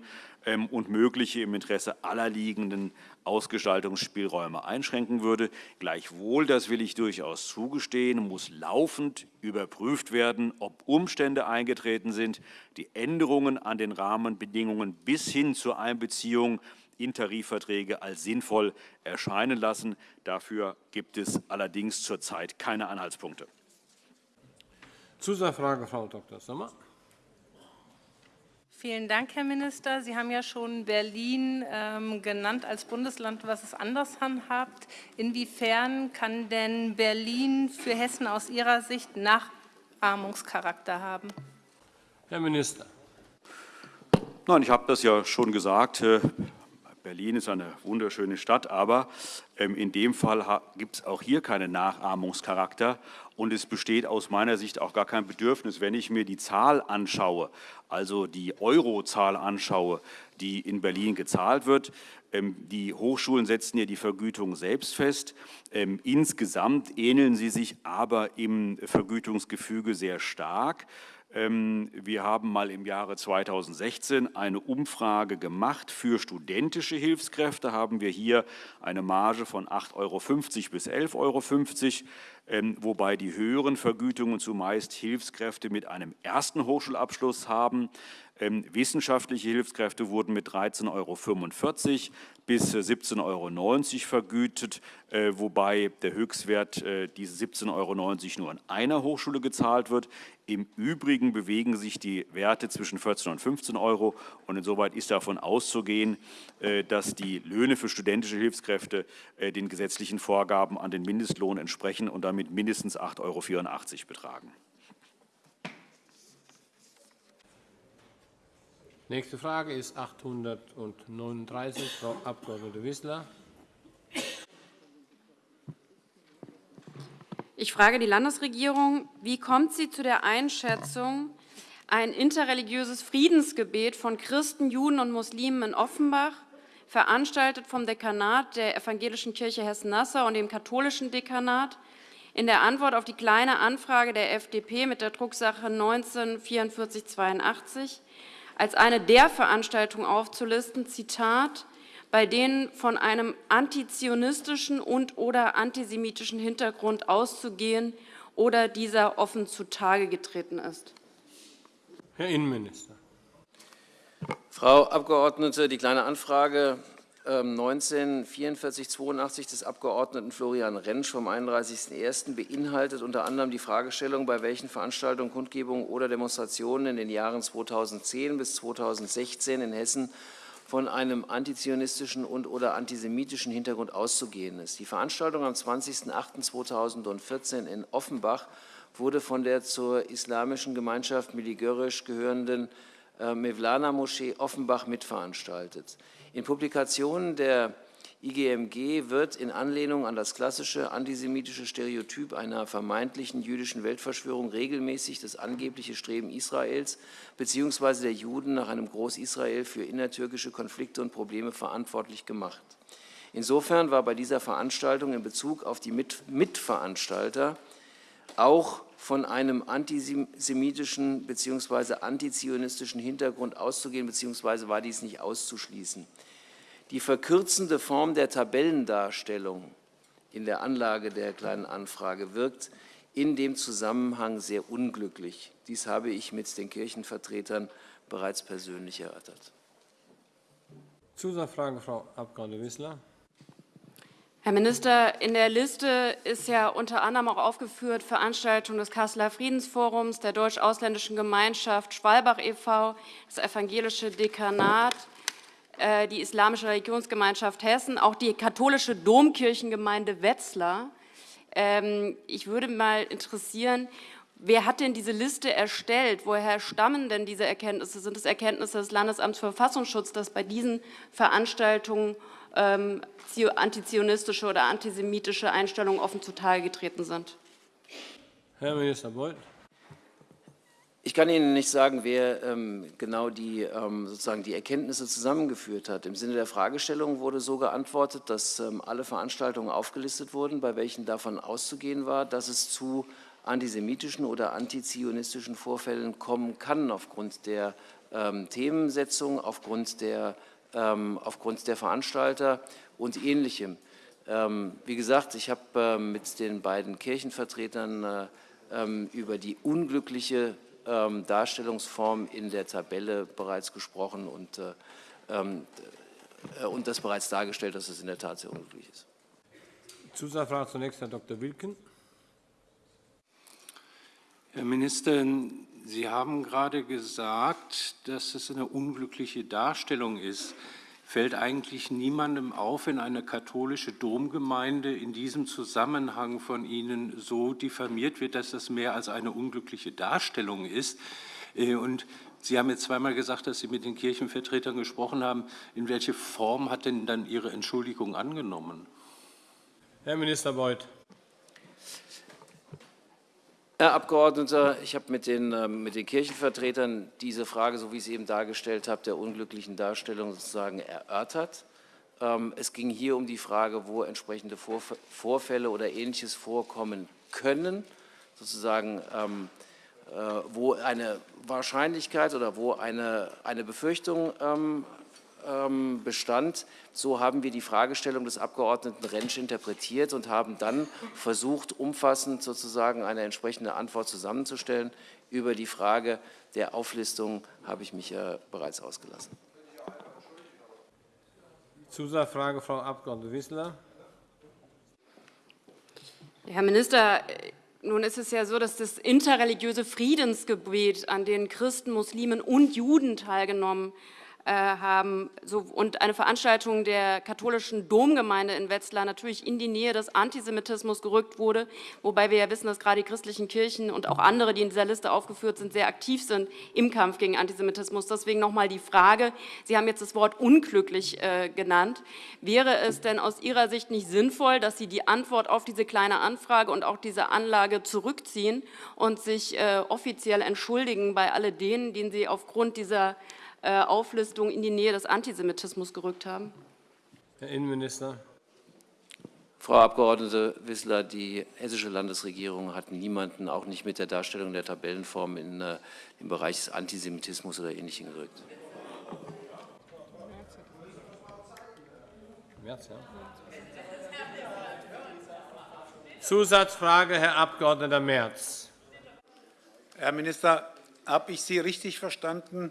und mögliche im Interesse aller liegenden Ausgestaltungsspielräume einschränken würde. Gleichwohl, das will ich durchaus zugestehen, muss laufend überprüft werden, ob Umstände eingetreten sind, die Änderungen an den Rahmenbedingungen bis hin zur Einbeziehung in Tarifverträge als sinnvoll erscheinen lassen. Dafür gibt es allerdings zurzeit keine Anhaltspunkte.
Zusatzfrage, Frau Dr. Sommer.
Vielen Dank, Herr Minister. Sie haben ja schon Berlin ähm, genannt als Bundesland, was es anders handhabt. Inwiefern kann denn Berlin für Hessen aus Ihrer Sicht Nachahmungscharakter haben?
Herr Minister.
Nein, ich habe das ja schon gesagt. Berlin ist eine wunderschöne Stadt, aber ähm, in dem Fall gibt es auch hier keinen Nachahmungscharakter und es besteht aus meiner Sicht auch gar kein Bedürfnis, wenn ich mir die Zahl anschaue, also die Eurozahl anschaue, die in Berlin gezahlt wird. Ähm, die Hochschulen setzen ja die Vergütung selbst fest. Ähm, insgesamt ähneln sie sich aber im Vergütungsgefüge sehr stark. Ähm, wir haben mal im Jahre 2016 eine Umfrage gemacht für studentische Hilfskräfte. Haben wir hier eine Marge von 8,50 Euro bis 11,50 Euro, wobei die höheren Vergütungen zumeist Hilfskräfte mit einem ersten Hochschulabschluss haben. Ähm, wissenschaftliche Hilfskräfte wurden mit 13,45 Euro bis 17,90 Euro vergütet, äh, wobei der Höchstwert äh, diese 17,90 Euro nur an einer Hochschule gezahlt wird. Im Übrigen bewegen sich die Werte zwischen 14 und 15 Euro und insoweit ist davon auszugehen, äh, dass die Löhne für studentische Hilfskräfte den gesetzlichen Vorgaben an den Mindestlohn entsprechen und damit mindestens 8,84 Euro betragen.
Nächste Frage ist 839, Frau Abg. Wissler.
Ich frage die Landesregierung, wie kommt sie zu der Einschätzung, ein interreligiöses Friedensgebet von Christen, Juden und Muslimen in Offenbach, veranstaltet vom Dekanat der Evangelischen Kirche Hessen-Nassau und dem katholischen Dekanat, in der Antwort auf die Kleine Anfrage der FDP mit der Drucksache 19 4482 als eine der Veranstaltungen aufzulisten, Zitat, bei denen von einem antizionistischen und oder antisemitischen Hintergrund auszugehen oder dieser offen zutage getreten ist.
Herr Innenminister.
Frau Abgeordnete, die Kleine Anfrage 194482 ähm, des Abgeordneten Florian Rentsch vom 31.01. beinhaltet unter anderem die Fragestellung, bei welchen Veranstaltungen, Kundgebungen oder Demonstrationen in den Jahren 2010 bis 2016 in Hessen von einem antizionistischen und oder antisemitischen Hintergrund auszugehen ist. Die Veranstaltung am 20.08.2014 in Offenbach wurde von der zur islamischen Gemeinschaft Miligörisch gehörenden äh, Mevlana-Moschee Offenbach mitveranstaltet. In Publikationen der IGMG wird in Anlehnung an das klassische antisemitische Stereotyp einer vermeintlichen jüdischen Weltverschwörung regelmäßig das angebliche Streben Israels bzw. der Juden nach einem Groß-Israel für innertürkische Konflikte und Probleme verantwortlich gemacht. Insofern war bei dieser Veranstaltung in Bezug auf die Mitveranstalter auch von einem antisemitischen bzw. antizionistischen Hintergrund auszugehen, bzw. war dies nicht auszuschließen. Die verkürzende Form der Tabellendarstellung in der Anlage der Kleinen Anfrage wirkt in dem Zusammenhang sehr unglücklich. Dies habe ich mit den Kirchenvertretern bereits persönlich erörtert.
Zusatzfrage, Frau Abg. Wissler.
Herr Minister, in der Liste ist ja unter anderem auch aufgeführt Veranstaltungen des Kasseler Friedensforums, der Deutsch-Ausländischen Gemeinschaft Schwalbach e.V., das Evangelische Dekanat, äh, die Islamische Religionsgemeinschaft Hessen, auch die katholische Domkirchengemeinde Wetzlar. Ähm, ich würde mal interessieren, wer hat denn diese Liste erstellt? Woher stammen denn diese Erkenntnisse? Sind es Erkenntnisse des Landesamts für Verfassungsschutz, dass bei diesen Veranstaltungen ähm, antizionistische oder antisemitische Einstellungen offen zutage getreten sind.
Herr Minister Beuth.
Ich kann Ihnen nicht sagen, wer ähm, genau die, ähm, sozusagen die Erkenntnisse zusammengeführt hat. Im Sinne der Fragestellung wurde so geantwortet, dass ähm, alle Veranstaltungen aufgelistet wurden, bei welchen davon auszugehen war, dass es zu antisemitischen oder antizionistischen Vorfällen kommen kann aufgrund der ähm, Themensetzung, aufgrund der aufgrund der Veranstalter und Ähnlichem. Ähm, wie gesagt, ich habe äh, mit den beiden Kirchenvertretern äh, ähm, über die unglückliche Darstellungsform in der Tabelle bereits gesprochen und, äh, und das bereits dargestellt, dass es in der Tat sehr unglücklich ist.
Zusatzfrage zunächst Herr Dr. Wilken.
Herr Minister,
Sie haben gerade gesagt, dass es eine unglückliche Darstellung ist. Fällt eigentlich niemandem auf, wenn eine katholische Domgemeinde in diesem Zusammenhang von Ihnen so diffamiert wird, dass das mehr als eine unglückliche Darstellung ist? Äh, und Sie haben jetzt zweimal gesagt, dass Sie mit den Kirchenvertretern gesprochen haben. In welche Form hat denn dann Ihre Entschuldigung angenommen?
Herr Minister Beuth.
Herr Abgeordneter, ich habe mit den, ähm, mit den Kirchenvertretern diese Frage, so wie ich sie eben dargestellt habe, der unglücklichen Darstellung sozusagen erörtert. Ähm, es ging hier um die Frage, wo entsprechende Vorfälle oder Ähnliches vorkommen können, sozusagen ähm, äh, wo eine Wahrscheinlichkeit oder wo eine, eine Befürchtung ähm, bestand. So haben wir die Fragestellung des Abgeordneten Rentsch interpretiert und haben dann versucht, umfassend sozusagen eine entsprechende Antwort zusammenzustellen. Über die Frage der Auflistung habe ich mich ja bereits ausgelassen.
Zusatzfrage, Frau Abg. Wissler.
Herr Minister, nun ist es ja so, dass das interreligiöse Friedensgebet, an dem Christen, Muslimen und Juden teilgenommen äh, haben so, und eine Veranstaltung der katholischen Domgemeinde in Wetzlar natürlich in die Nähe des Antisemitismus gerückt wurde, wobei wir ja wissen, dass gerade die christlichen Kirchen und auch andere, die in dieser Liste aufgeführt sind, sehr aktiv sind im Kampf gegen Antisemitismus. Deswegen noch einmal die Frage, Sie haben jetzt das Wort unglücklich äh, genannt. Wäre es denn aus Ihrer Sicht nicht sinnvoll, dass Sie die Antwort auf diese kleine Anfrage und auch diese Anlage zurückziehen und sich äh, offiziell entschuldigen bei all denen, denen Sie aufgrund dieser äh, Auflistung in die Nähe des Antisemitismus gerückt haben?
Herr Innenminister.
Frau Abg. Wissler, die hessische Landesregierung hat niemanden, auch nicht mit der Darstellung der Tabellenform, in den äh, Bereich des Antisemitismus oder Ähnlichem gerückt.
Zusatzfrage, Herr Abg. Merz.
Herr Minister, habe ich Sie richtig verstanden,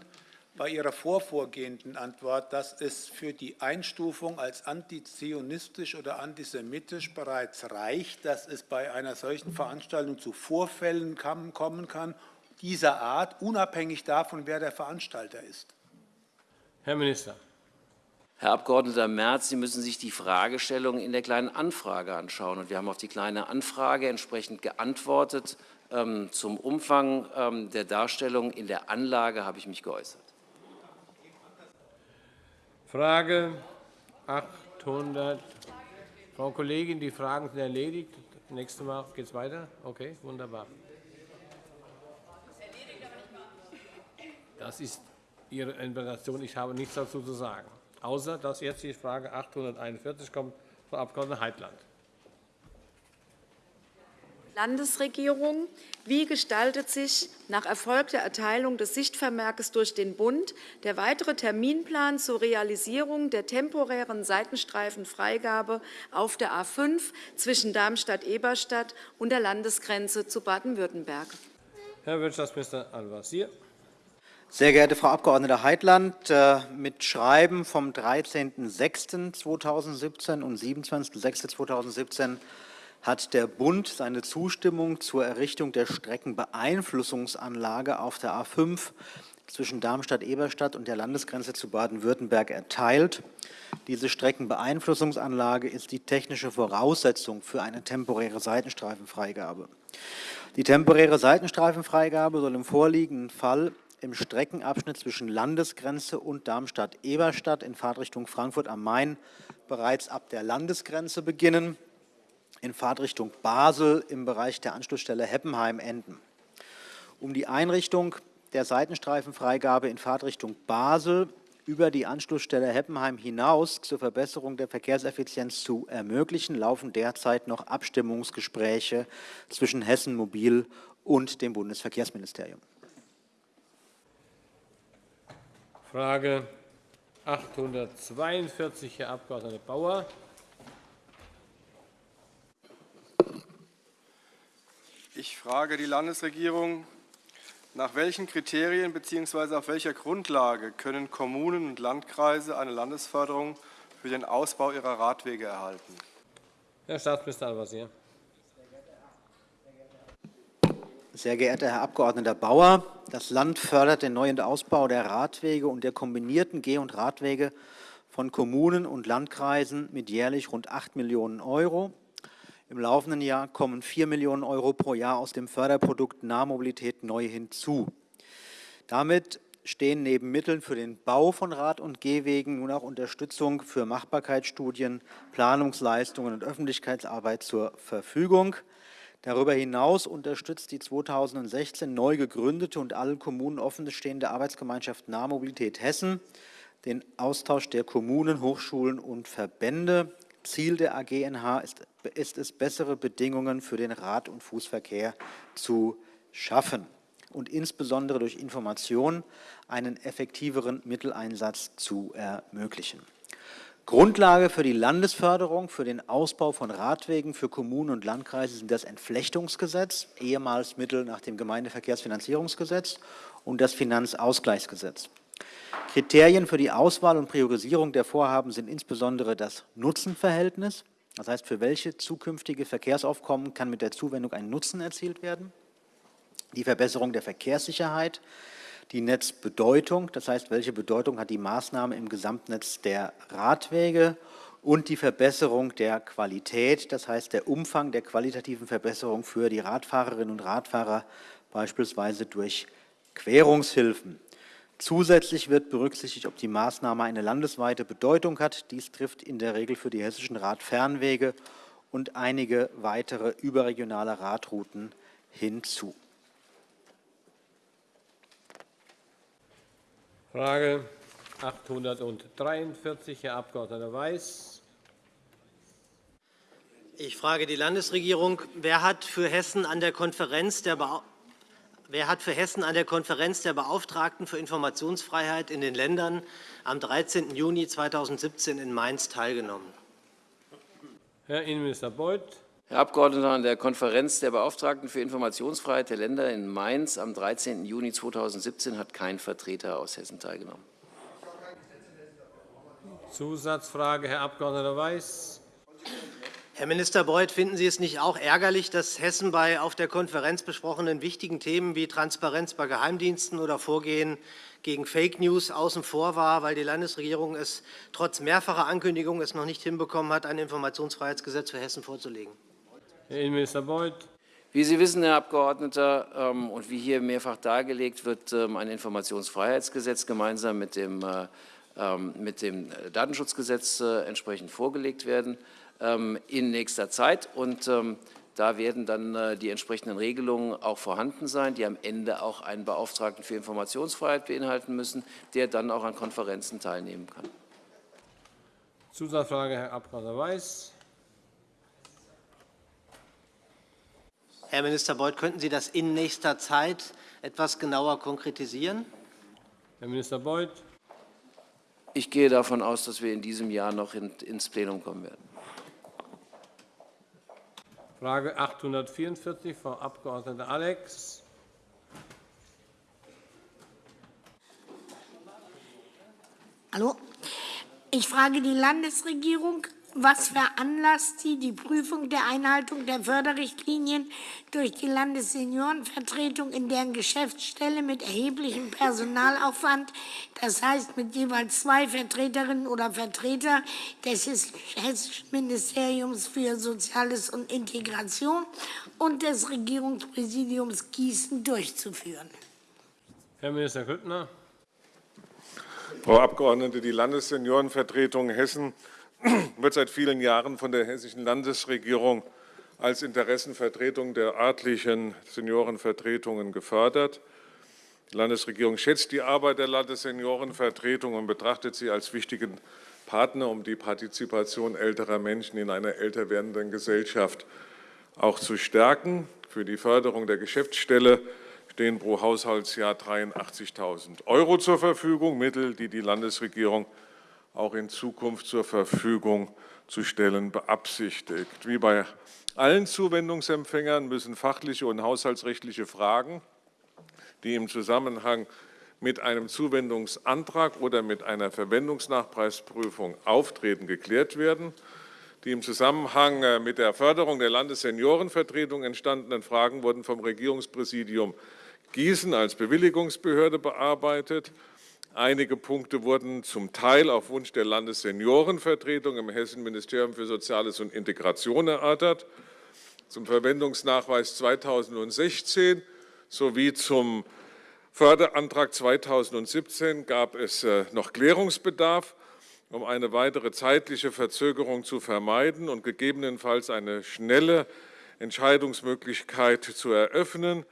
bei Ihrer vorvorgehenden Antwort, dass es für die Einstufung als antizionistisch oder antisemitisch bereits reicht, dass es bei einer solchen Veranstaltung zu Vorfällen kommen kann, dieser Art, unabhängig davon, wer der Veranstalter ist.
Herr Minister.
Herr Abg. Merz, Sie müssen sich die Fragestellung in der Kleinen Anfrage anschauen. Und wir haben auf die Kleine Anfrage entsprechend geantwortet. Ähm, zum Umfang ähm, der Darstellung in der Anlage habe ich mich geäußert.
Frage 800. Frau Kollegin, die Fragen sind erledigt. Nächstes Mal geht es weiter. Okay, wunderbar. Das ist Ihre Interpretation. Ich habe nichts dazu zu sagen, außer dass jetzt die Frage 841 kommt, Frau Abg. Heitland.
Landesregierung. Wie gestaltet sich nach erfolgter Erteilung des Sichtvermerkes durch den Bund der weitere Terminplan zur Realisierung der temporären Seitenstreifenfreigabe auf der A 5 zwischen Darmstadt-Eberstadt und der Landesgrenze zu Baden-Württemberg?
Herr Wirtschaftsminister Al-Wazir.
Sehr geehrte Frau Abg. Heitland, äh, mit Schreiben vom 13.06.2017 und 27.06.2017 hat der Bund seine Zustimmung zur Errichtung der Streckenbeeinflussungsanlage auf der A 5 zwischen Darmstadt-Eberstadt und der Landesgrenze zu Baden-Württemberg erteilt. Diese Streckenbeeinflussungsanlage ist die technische Voraussetzung für eine temporäre Seitenstreifenfreigabe. Die temporäre Seitenstreifenfreigabe soll im vorliegenden Fall im Streckenabschnitt zwischen Landesgrenze und Darmstadt-Eberstadt in Fahrtrichtung Frankfurt am Main bereits ab der Landesgrenze beginnen in Fahrtrichtung Basel im Bereich der Anschlussstelle Heppenheim enden. Um die Einrichtung der Seitenstreifenfreigabe in Fahrtrichtung Basel über die Anschlussstelle Heppenheim hinaus zur Verbesserung der Verkehrseffizienz zu ermöglichen, laufen derzeit noch Abstimmungsgespräche zwischen Hessen Mobil und dem Bundesverkehrsministerium.
Frage 842, Herr Abg. Bauer.
Ich frage die Landesregierung, nach welchen Kriterien bzw. auf welcher Grundlage können Kommunen und Landkreise eine Landesförderung für den Ausbau ihrer Radwege erhalten?
Herr Staatsminister Al-Wazir.
Sehr geehrter Herr Abg. Bauer, das Land fördert den neuen Ausbau der Radwege und der kombinierten Geh- und Radwege von Kommunen und Landkreisen mit jährlich rund 8 Millionen Euro. Im laufenden Jahr kommen 4 Millionen Euro pro Jahr aus dem Förderprodukt Nahmobilität neu hinzu. Damit stehen neben Mitteln für den Bau von Rad- und Gehwegen nun auch Unterstützung für Machbarkeitsstudien, Planungsleistungen und Öffentlichkeitsarbeit zur Verfügung. Darüber hinaus unterstützt die 2016 neu gegründete und allen Kommunen offenstehende Arbeitsgemeinschaft Nahmobilität Hessen den Austausch der Kommunen, Hochschulen und Verbände. Ziel der AGNH ist, ist es, bessere Bedingungen für den Rad- und Fußverkehr zu schaffen und insbesondere durch Information einen effektiveren Mitteleinsatz zu ermöglichen. Grundlage für die Landesförderung für den Ausbau von Radwegen für Kommunen und Landkreise sind das Entflechtungsgesetz, ehemals Mittel nach dem Gemeindeverkehrsfinanzierungsgesetz und das Finanzausgleichsgesetz. Kriterien für die Auswahl und Priorisierung der Vorhaben sind insbesondere das Nutzenverhältnis, das heißt, für welche zukünftige Verkehrsaufkommen kann mit der Zuwendung ein Nutzen erzielt werden, die Verbesserung der Verkehrssicherheit, die Netzbedeutung, das heißt, welche Bedeutung hat die Maßnahme im Gesamtnetz der Radwege? Und die Verbesserung der Qualität, das heißt der Umfang der qualitativen Verbesserung für die Radfahrerinnen und Radfahrer, beispielsweise durch Querungshilfen. Zusätzlich wird berücksichtigt, ob die Maßnahme eine landesweite Bedeutung hat. Dies trifft in der Regel für die hessischen Radfernwege und einige weitere überregionale Radrouten hinzu.
Frage 843, Herr Abg. Weiß.
Ich frage die Landesregierung, wer hat für Hessen an der Konferenz der Wer hat für Hessen an der Konferenz der Beauftragten für Informationsfreiheit in den Ländern am 13. Juni 2017 in Mainz teilgenommen?
Herr Innenminister Beuth.
Herr Abgeordneter, an der Konferenz der Beauftragten für Informationsfreiheit der Länder in Mainz am 13. Juni 2017 hat kein Vertreter aus Hessen teilgenommen.
Zusatzfrage, Herr Abg. Weiß.
Herr Minister Beuth, finden Sie es nicht auch ärgerlich, dass Hessen bei auf der Konferenz besprochenen wichtigen Themen wie Transparenz bei Geheimdiensten oder Vorgehen gegen Fake News außen vor war, weil die Landesregierung es trotz mehrfacher Ankündigungen es noch nicht hinbekommen hat, ein Informationsfreiheitsgesetz für Hessen vorzulegen?
Herr Innenminister Beuth.
Wie Sie wissen, Herr Abgeordneter, ähm, und wie hier mehrfach dargelegt wird, ähm, ein Informationsfreiheitsgesetz gemeinsam mit dem, äh, ähm, mit dem Datenschutzgesetz äh, entsprechend vorgelegt werden. Ähm, in nächster Zeit. Und ähm, da werden dann äh, die entsprechenden Regelungen auch vorhanden sein, die am Ende auch einen Beauftragten für Informationsfreiheit beinhalten müssen, der dann auch an Konferenzen teilnehmen kann.
Zusatzfrage, Herr Abg. Weiß.
Herr Minister Beuth, könnten Sie das in nächster Zeit etwas genauer konkretisieren?
Herr Minister Beuth.
Ich gehe davon aus, dass wir in diesem Jahr noch ins Plenum kommen werden.
Frage 844, Frau Abg. Alex.
Hallo. Ich frage die Landesregierung, was veranlasst Sie, die Prüfung der Einhaltung der Förderrichtlinien durch die Landesseniorenvertretung in deren Geschäftsstelle mit erheblichem Personalaufwand, das heißt mit jeweils zwei Vertreterinnen oder Vertreter des Hessischen Ministeriums für Soziales und Integration und des Regierungspräsidiums Gießen durchzuführen?
Herr Minister Grüttner.
Frau Abgeordnete, die Landesseniorenvertretung Hessen wird seit vielen Jahren von der Hessischen Landesregierung als Interessenvertretung der örtlichen Seniorenvertretungen gefördert. Die Landesregierung schätzt die Arbeit der Landesseniorenvertretung und betrachtet sie als wichtigen Partner, um die Partizipation älterer Menschen in einer älter werdenden Gesellschaft auch zu stärken. Für die Förderung der Geschäftsstelle stehen pro Haushaltsjahr 83.000 Euro zur Verfügung, Mittel, die die Landesregierung auch in Zukunft zur Verfügung zu stellen beabsichtigt. Wie bei allen Zuwendungsempfängern müssen fachliche und haushaltsrechtliche Fragen, die im Zusammenhang mit einem Zuwendungsantrag oder mit einer Verwendungsnachpreisprüfung auftreten, geklärt werden. Die im Zusammenhang äh, mit der Förderung der Landesseniorenvertretung entstandenen Fragen wurden vom Regierungspräsidium Gießen als Bewilligungsbehörde bearbeitet. Einige Punkte wurden zum Teil auf Wunsch der Landesseniorenvertretung im Hessen-Ministerium für Soziales und Integration erörtert. Zum Verwendungsnachweis 2016 sowie zum Förderantrag 2017 gab es äh, noch Klärungsbedarf um eine weitere zeitliche Verzögerung zu vermeiden und gegebenenfalls eine schnelle Entscheidungsmöglichkeit zu eröffnen,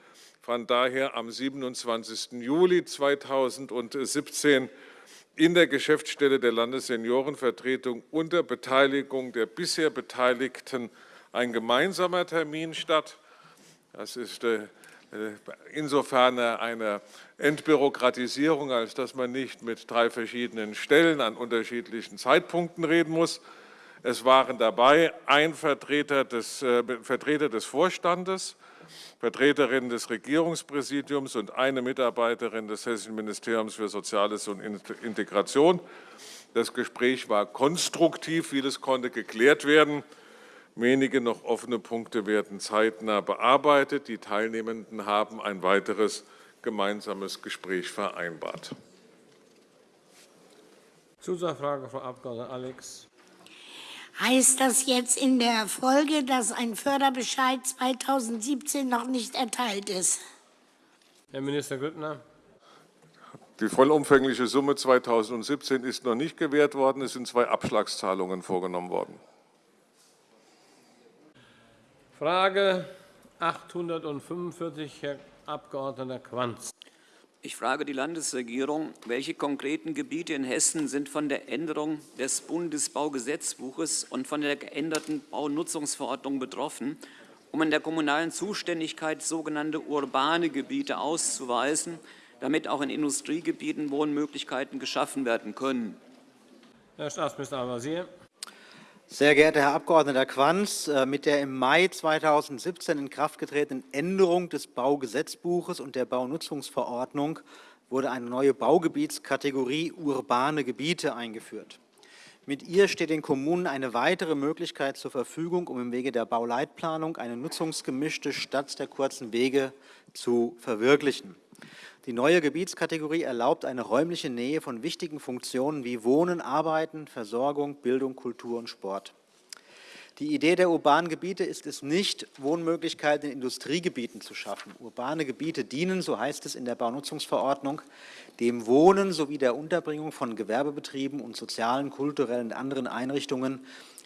fand daher am 27. Juli 2017 in der Geschäftsstelle der Landesseniorenvertretung unter Beteiligung der bisher Beteiligten ein gemeinsamer Termin statt. Das ist äh, äh, insofern eine Entbürokratisierung, als dass man nicht mit drei verschiedenen Stellen an unterschiedlichen Zeitpunkten reden muss. Es waren dabei ein Vertreter des, äh, Vertreter des Vorstandes, Vertreterin des Regierungspräsidiums und eine Mitarbeiterin des Hessischen Ministeriums für Soziales und Integration. Das Gespräch war konstruktiv, vieles konnte geklärt werden. Wenige noch offene Punkte werden zeitnah bearbeitet. Die Teilnehmenden haben ein weiteres gemeinsames Gespräch vereinbart.
Zusatzfrage, Frau Abg. Alex.
Heißt das jetzt in der Folge, dass ein Förderbescheid 2017 noch nicht erteilt ist?
Herr Minister Grüttner.
Die vollumfängliche Summe 2017 ist noch nicht gewährt worden. Es sind zwei Abschlagszahlungen vorgenommen worden.
Frage 845, Herr Abg. Quanz.
Ich frage die Landesregierung, welche konkreten Gebiete in Hessen sind von der Änderung des Bundesbaugesetzbuches und von der geänderten Baunutzungsverordnung betroffen, um in der kommunalen Zuständigkeit sogenannte urbane Gebiete auszuweisen, damit auch in Industriegebieten Wohnmöglichkeiten geschaffen werden können.
Herr Staatsminister Al-Wazir.
Sehr geehrter Herr Abg. Quanz, äh, mit der im Mai 2017 in Kraft getretenen Änderung des Baugesetzbuches und der Baunutzungsverordnung wurde eine neue Baugebietskategorie urbane Gebiete eingeführt. Mit ihr steht den Kommunen eine weitere Möglichkeit zur Verfügung, um im Wege der Bauleitplanung eine nutzungsgemischte Stadt der kurzen Wege zu verwirklichen. Die neue Gebietskategorie erlaubt eine räumliche Nähe von wichtigen Funktionen wie Wohnen, Arbeiten, Versorgung, Bildung, Kultur und Sport. Die Idee der urbanen Gebiete ist es nicht, Wohnmöglichkeiten in Industriegebieten zu schaffen. Urbane Gebiete dienen, so heißt es in der Baunutzungsverordnung, dem Wohnen sowie der Unterbringung von Gewerbebetrieben und sozialen, kulturellen und anderen Einrichtungen,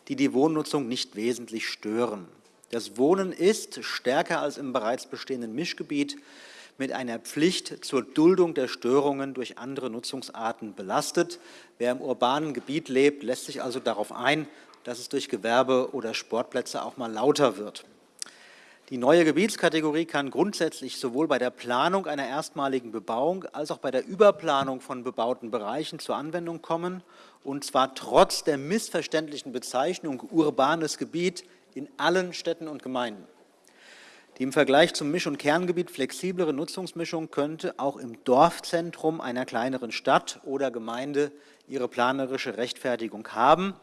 die die Wohnnutzung nicht wesentlich stören. Das Wohnen ist stärker als im bereits bestehenden Mischgebiet mit einer Pflicht zur Duldung der Störungen durch andere Nutzungsarten belastet. Wer im urbanen Gebiet lebt, lässt sich also darauf ein, dass es durch Gewerbe- oder Sportplätze auch mal lauter wird. Die neue Gebietskategorie kann grundsätzlich sowohl bei der Planung einer erstmaligen Bebauung als auch bei der Überplanung von bebauten Bereichen zur Anwendung kommen, und zwar trotz der missverständlichen Bezeichnung urbanes Gebiet in allen Städten und Gemeinden. Die im Vergleich zum Misch- und Kerngebiet flexiblere Nutzungsmischung könnte auch im Dorfzentrum einer kleineren Stadt oder Gemeinde ihre planerische Rechtfertigung haben.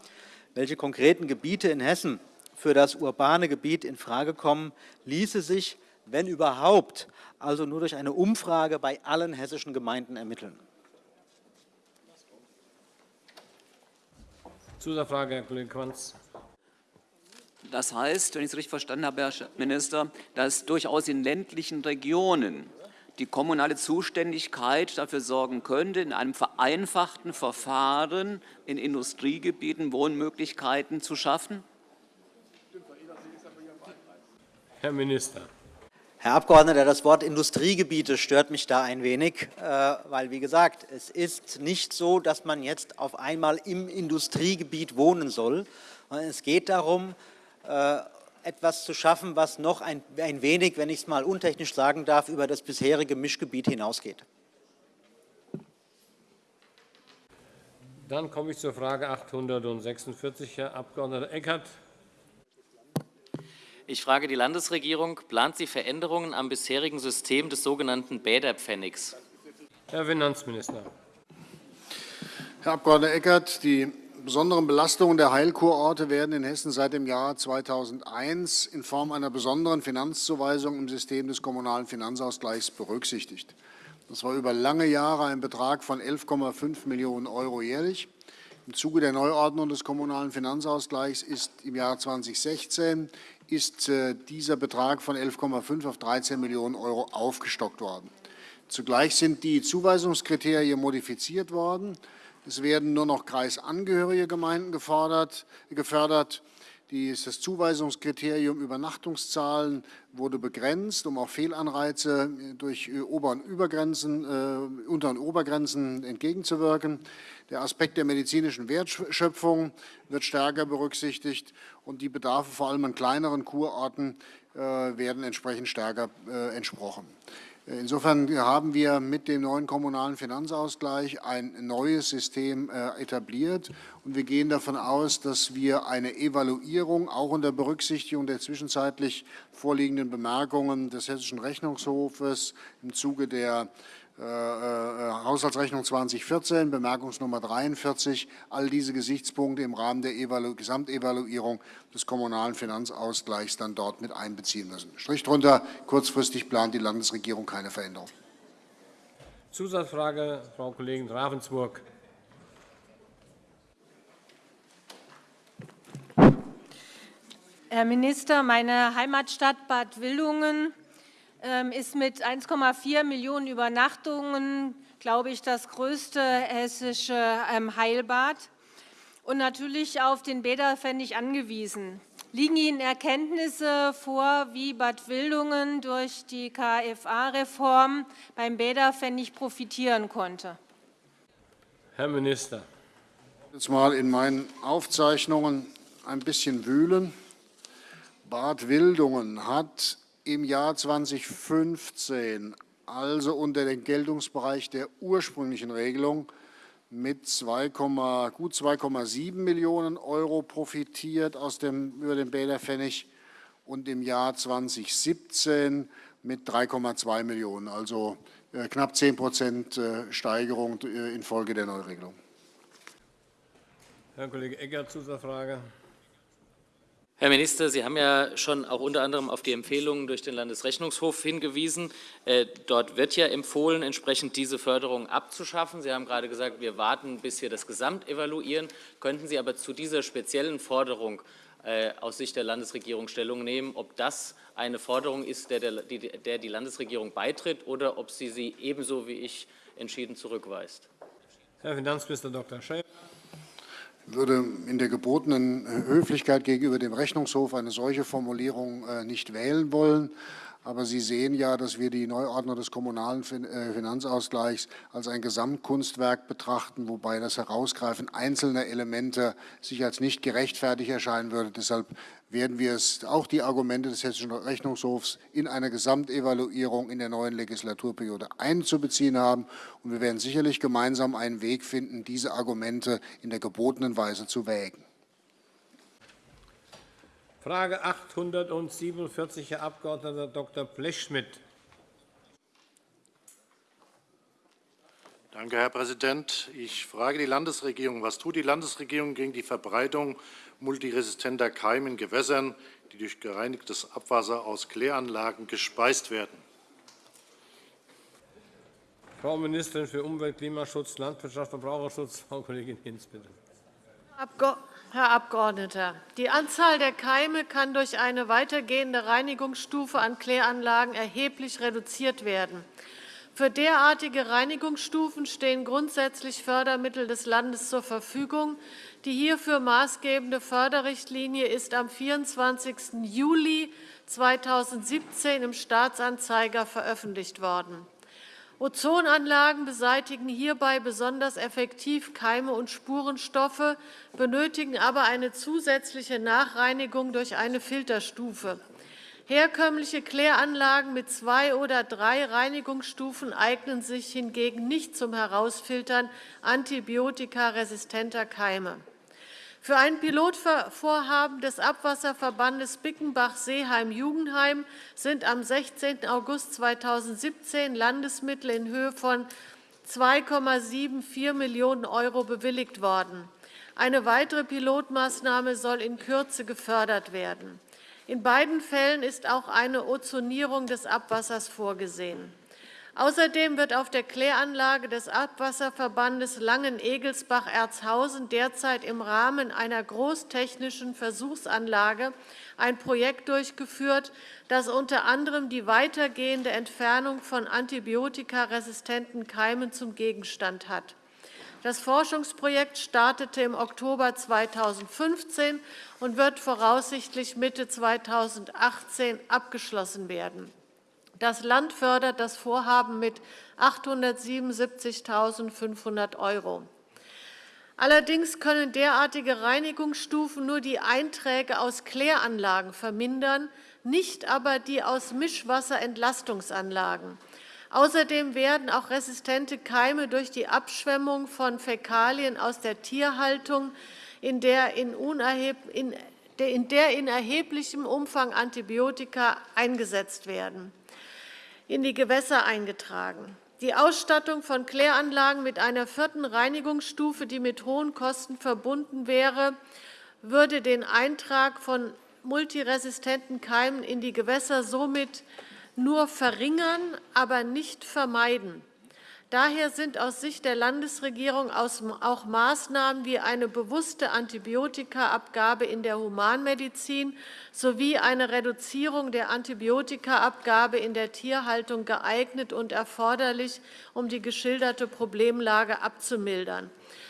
Welche konkreten Gebiete in Hessen für das urbane Gebiet in Frage kommen, ließe sich, wenn überhaupt, also nur durch eine Umfrage bei allen hessischen Gemeinden ermitteln.
Zusatzfrage, Herr Kollege Quanz.
Das heißt, wenn ich es richtig verstanden habe, Herr Minister, dass durchaus in ländlichen Regionen die kommunale Zuständigkeit dafür sorgen könnte, in einem vereinfachten Verfahren in Industriegebieten Wohnmöglichkeiten zu schaffen?
Herr Minister.
Herr Abgeordneter, das Wort Industriegebiete stört mich da ein wenig, äh, weil, wie gesagt, es ist nicht so, dass man jetzt auf einmal im Industriegebiet wohnen soll. Es geht darum, etwas zu schaffen, was noch ein, ein wenig, wenn ich es mal untechnisch sagen darf, über das bisherige Mischgebiet hinausgeht.
Dann komme ich zur Frage 846, Herr Abg. Eckert.
Ich frage die Landesregierung, plant sie Veränderungen am bisherigen System des sogenannten Bäderpfennigs?
Herr Finanzminister.
Herr Abg. Eckert, die besonderen Belastungen der Heilkurorte werden in Hessen seit dem Jahr 2001 in Form einer besonderen Finanzzuweisung im System des Kommunalen Finanzausgleichs berücksichtigt. Das war über lange Jahre ein Betrag von 11,5 Millionen € jährlich. Im Zuge der Neuordnung des Kommunalen Finanzausgleichs ist im Jahr 2016 ist äh, dieser Betrag von 11,5 auf 13 Millionen € aufgestockt worden. Zugleich sind die Zuweisungskriterien modifiziert worden. Es werden nur noch kreisangehörige Gemeinden gefördert. Das Zuweisungskriterium Übernachtungszahlen wurde begrenzt, um auch Fehlanreize durch Ober- und Übergrenzen, äh, Unter- und Obergrenzen entgegenzuwirken. Der Aspekt der medizinischen Wertschöpfung wird stärker berücksichtigt, und die Bedarfe vor allem an kleineren Kurorten äh, werden entsprechend stärker äh, entsprochen. Insofern haben wir mit dem neuen Kommunalen Finanzausgleich ein neues System äh, etabliert. Und wir gehen davon aus, dass wir eine Evaluierung auch unter Berücksichtigung der zwischenzeitlich vorliegenden Bemerkungen des Hessischen Rechnungshofes im Zuge der äh, äh, Haushaltsrechnung 2014, Bemerkungsnummer 43, all diese Gesichtspunkte im Rahmen der Evalu Gesamtevaluierung des Kommunalen Finanzausgleichs dann dort mit einbeziehen müssen. Strich drunter, kurzfristig plant die Landesregierung keine Veränderung.
Zusatzfrage, Frau Kollegin Ravensburg.
Herr Minister, meine Heimatstadt Bad Wildungen ist mit 1,4 Millionen Übernachtungen, glaube ich, das größte hessische ähm, Heilbad und natürlich auf den Bäderpfennig angewiesen. Liegen Ihnen Erkenntnisse vor, wie Bad Wildungen durch die KFA-Reform beim Bäderpfennig profitieren konnte?
Herr Minister.
Jetzt mal in meinen Aufzeichnungen ein bisschen wühlen. Bad Wildungen hat im Jahr 2015 also unter den Geltungsbereich der ursprünglichen Regelung mit 2, gut 2,7 Millionen € profitiert aus dem, über den Bäderpfennig und im Jahr 2017 mit 3,2 Millionen €, also äh, knapp 10% äh, Steigerung äh, infolge der Neuregelung.
Herr Kollege Egger, Zusatzfrage.
Herr Minister, Sie haben ja schon auch unter anderem auf die Empfehlungen durch den Landesrechnungshof hingewiesen. Äh, dort wird ja empfohlen, entsprechend diese Förderung abzuschaffen. Sie haben gerade gesagt, wir warten, bis wir das Gesamt evaluieren. Könnten Sie aber zu dieser speziellen Forderung äh, aus Sicht der Landesregierung Stellung nehmen, ob das eine Forderung ist, der, der die Landesregierung beitritt, oder ob sie sie ebenso wie ich entschieden zurückweist?
Herr Finanzminister Dr. Schäfer
würde in der gebotenen äh, Höflichkeit gegenüber dem Rechnungshof eine solche Formulierung äh, nicht wählen wollen. Aber Sie sehen ja, dass wir die Neuordnung des kommunalen äh, Finanzausgleichs als ein Gesamtkunstwerk betrachten, wobei das Herausgreifen einzelner Elemente sich als nicht gerechtfertigt erscheinen würde. Deshalb werden wir es auch die Argumente des Hessischen Rechnungshofs in einer Gesamtevaluierung in der neuen Legislaturperiode einzubeziehen haben. Und wir werden sicherlich gemeinsam einen Weg finden, diese Argumente in der gebotenen Weise zu wägen.
Frage 847, Herr Abg. Dr. Blechschmidt.
Danke, Herr Präsident. Ich frage die Landesregierung, was tut die Landesregierung gegen die Verbreitung multiresistenter Keime in Gewässern, die durch gereinigtes Abwasser aus Kläranlagen gespeist werden?
Frau Ministerin für Umwelt, Klimaschutz, Landwirtschaft und Verbraucherschutz, Frau Kollegin Hinz, bitte.
Herr Abgeordneter, die Anzahl der Keime kann durch eine weitergehende Reinigungsstufe an Kläranlagen erheblich reduziert werden. Für derartige Reinigungsstufen stehen grundsätzlich Fördermittel des Landes zur Verfügung. Die hierfür maßgebende Förderrichtlinie ist am 24. Juli 2017 im Staatsanzeiger veröffentlicht worden. Ozonanlagen beseitigen hierbei besonders effektiv Keime und Spurenstoffe, benötigen aber eine zusätzliche Nachreinigung durch eine Filterstufe. Herkömmliche Kläranlagen mit zwei oder drei Reinigungsstufen eignen sich hingegen nicht zum Herausfiltern antibiotikaresistenter Keime. Für ein Pilotvorhaben des Abwasserverbandes Bickenbach-Seeheim-Jugendheim sind am 16. August 2017 Landesmittel in Höhe von 2,74 Millionen € bewilligt worden. Eine weitere Pilotmaßnahme soll in Kürze gefördert werden. In beiden Fällen ist auch eine Ozonierung des Abwassers vorgesehen. Außerdem wird auf der Kläranlage des Abwasserverbandes Langen-Egelsbach-Erzhausen derzeit im Rahmen einer großtechnischen Versuchsanlage ein Projekt durchgeführt, das unter anderem die weitergehende Entfernung von antibiotikaresistenten Keimen zum Gegenstand hat. Das Forschungsprojekt startete im Oktober 2015 und wird voraussichtlich Mitte 2018 abgeschlossen werden. Das Land fördert das Vorhaben mit 877.500 €. Allerdings können derartige Reinigungsstufen nur die Einträge aus Kläranlagen vermindern, nicht aber die aus Mischwasserentlastungsanlagen. Außerdem werden auch resistente Keime durch die Abschwemmung von Fäkalien aus der Tierhaltung, in der in, in, der in erheblichem Umfang Antibiotika eingesetzt werden, in die Gewässer eingetragen. Die Ausstattung von Kläranlagen mit einer vierten Reinigungsstufe, die mit hohen Kosten verbunden wäre, würde den Eintrag von multiresistenten Keimen in die Gewässer somit nur verringern, aber nicht vermeiden. Daher sind aus Sicht der Landesregierung auch Maßnahmen wie eine bewusste Antibiotikaabgabe in der Humanmedizin sowie eine Reduzierung der Antibiotikaabgabe in der Tierhaltung geeignet und erforderlich, um die geschilderte Problemlage abzumildern.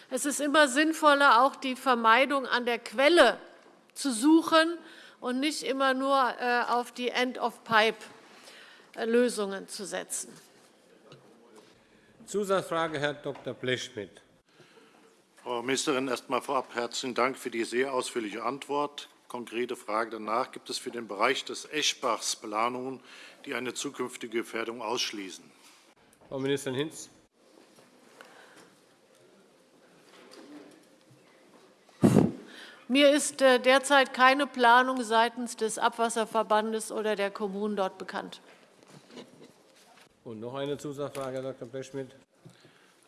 Es ist immer sinnvoller, auch die Vermeidung an der Quelle zu suchen und nicht immer nur äh, auf die End-of-Pipe Lösungen zu setzen.
Zusatzfrage, Herr Dr. Blechschmidt.
Frau Ministerin, erst einmal vorab herzlichen Dank für die sehr ausführliche Antwort. Konkrete Frage danach. Gibt es für den Bereich des Eschbachs Planungen, die eine zukünftige Gefährdung ausschließen?
Frau Ministerin Hinz.
Mir ist äh, derzeit keine Planung seitens des Abwasserverbandes oder der Kommunen dort bekannt.
Und noch eine Zusatzfrage, Herr Dr. Blechschmidt.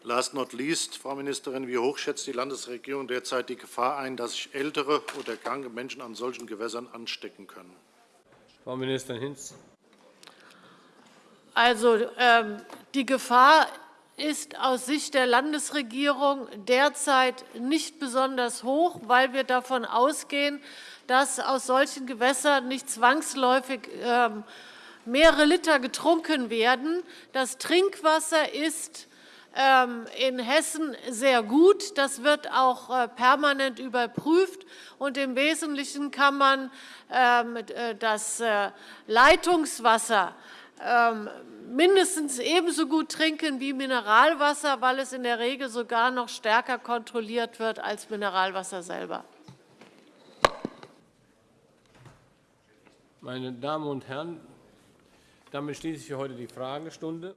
Last not least, Frau Ministerin, wie hoch schätzt die Landesregierung derzeit die Gefahr ein, dass sich ältere oder kranke Menschen an solchen Gewässern anstecken können?
Frau Ministerin Hinz.
Also, ähm, die Gefahr ist aus Sicht der Landesregierung derzeit nicht besonders hoch, weil wir davon ausgehen, dass aus solchen Gewässern nicht zwangsläufig ähm, mehrere Liter getrunken werden. Das Trinkwasser ist ähm, in Hessen sehr gut. Das wird auch äh, permanent überprüft. Und Im Wesentlichen kann man ähm, äh, das äh, Leitungswasser ähm, mindestens ebenso gut trinken wie Mineralwasser, weil es in der Regel sogar noch stärker kontrolliert wird als Mineralwasser selber.
Meine Damen und Herren, damit schließe ich für heute die Fragestunde.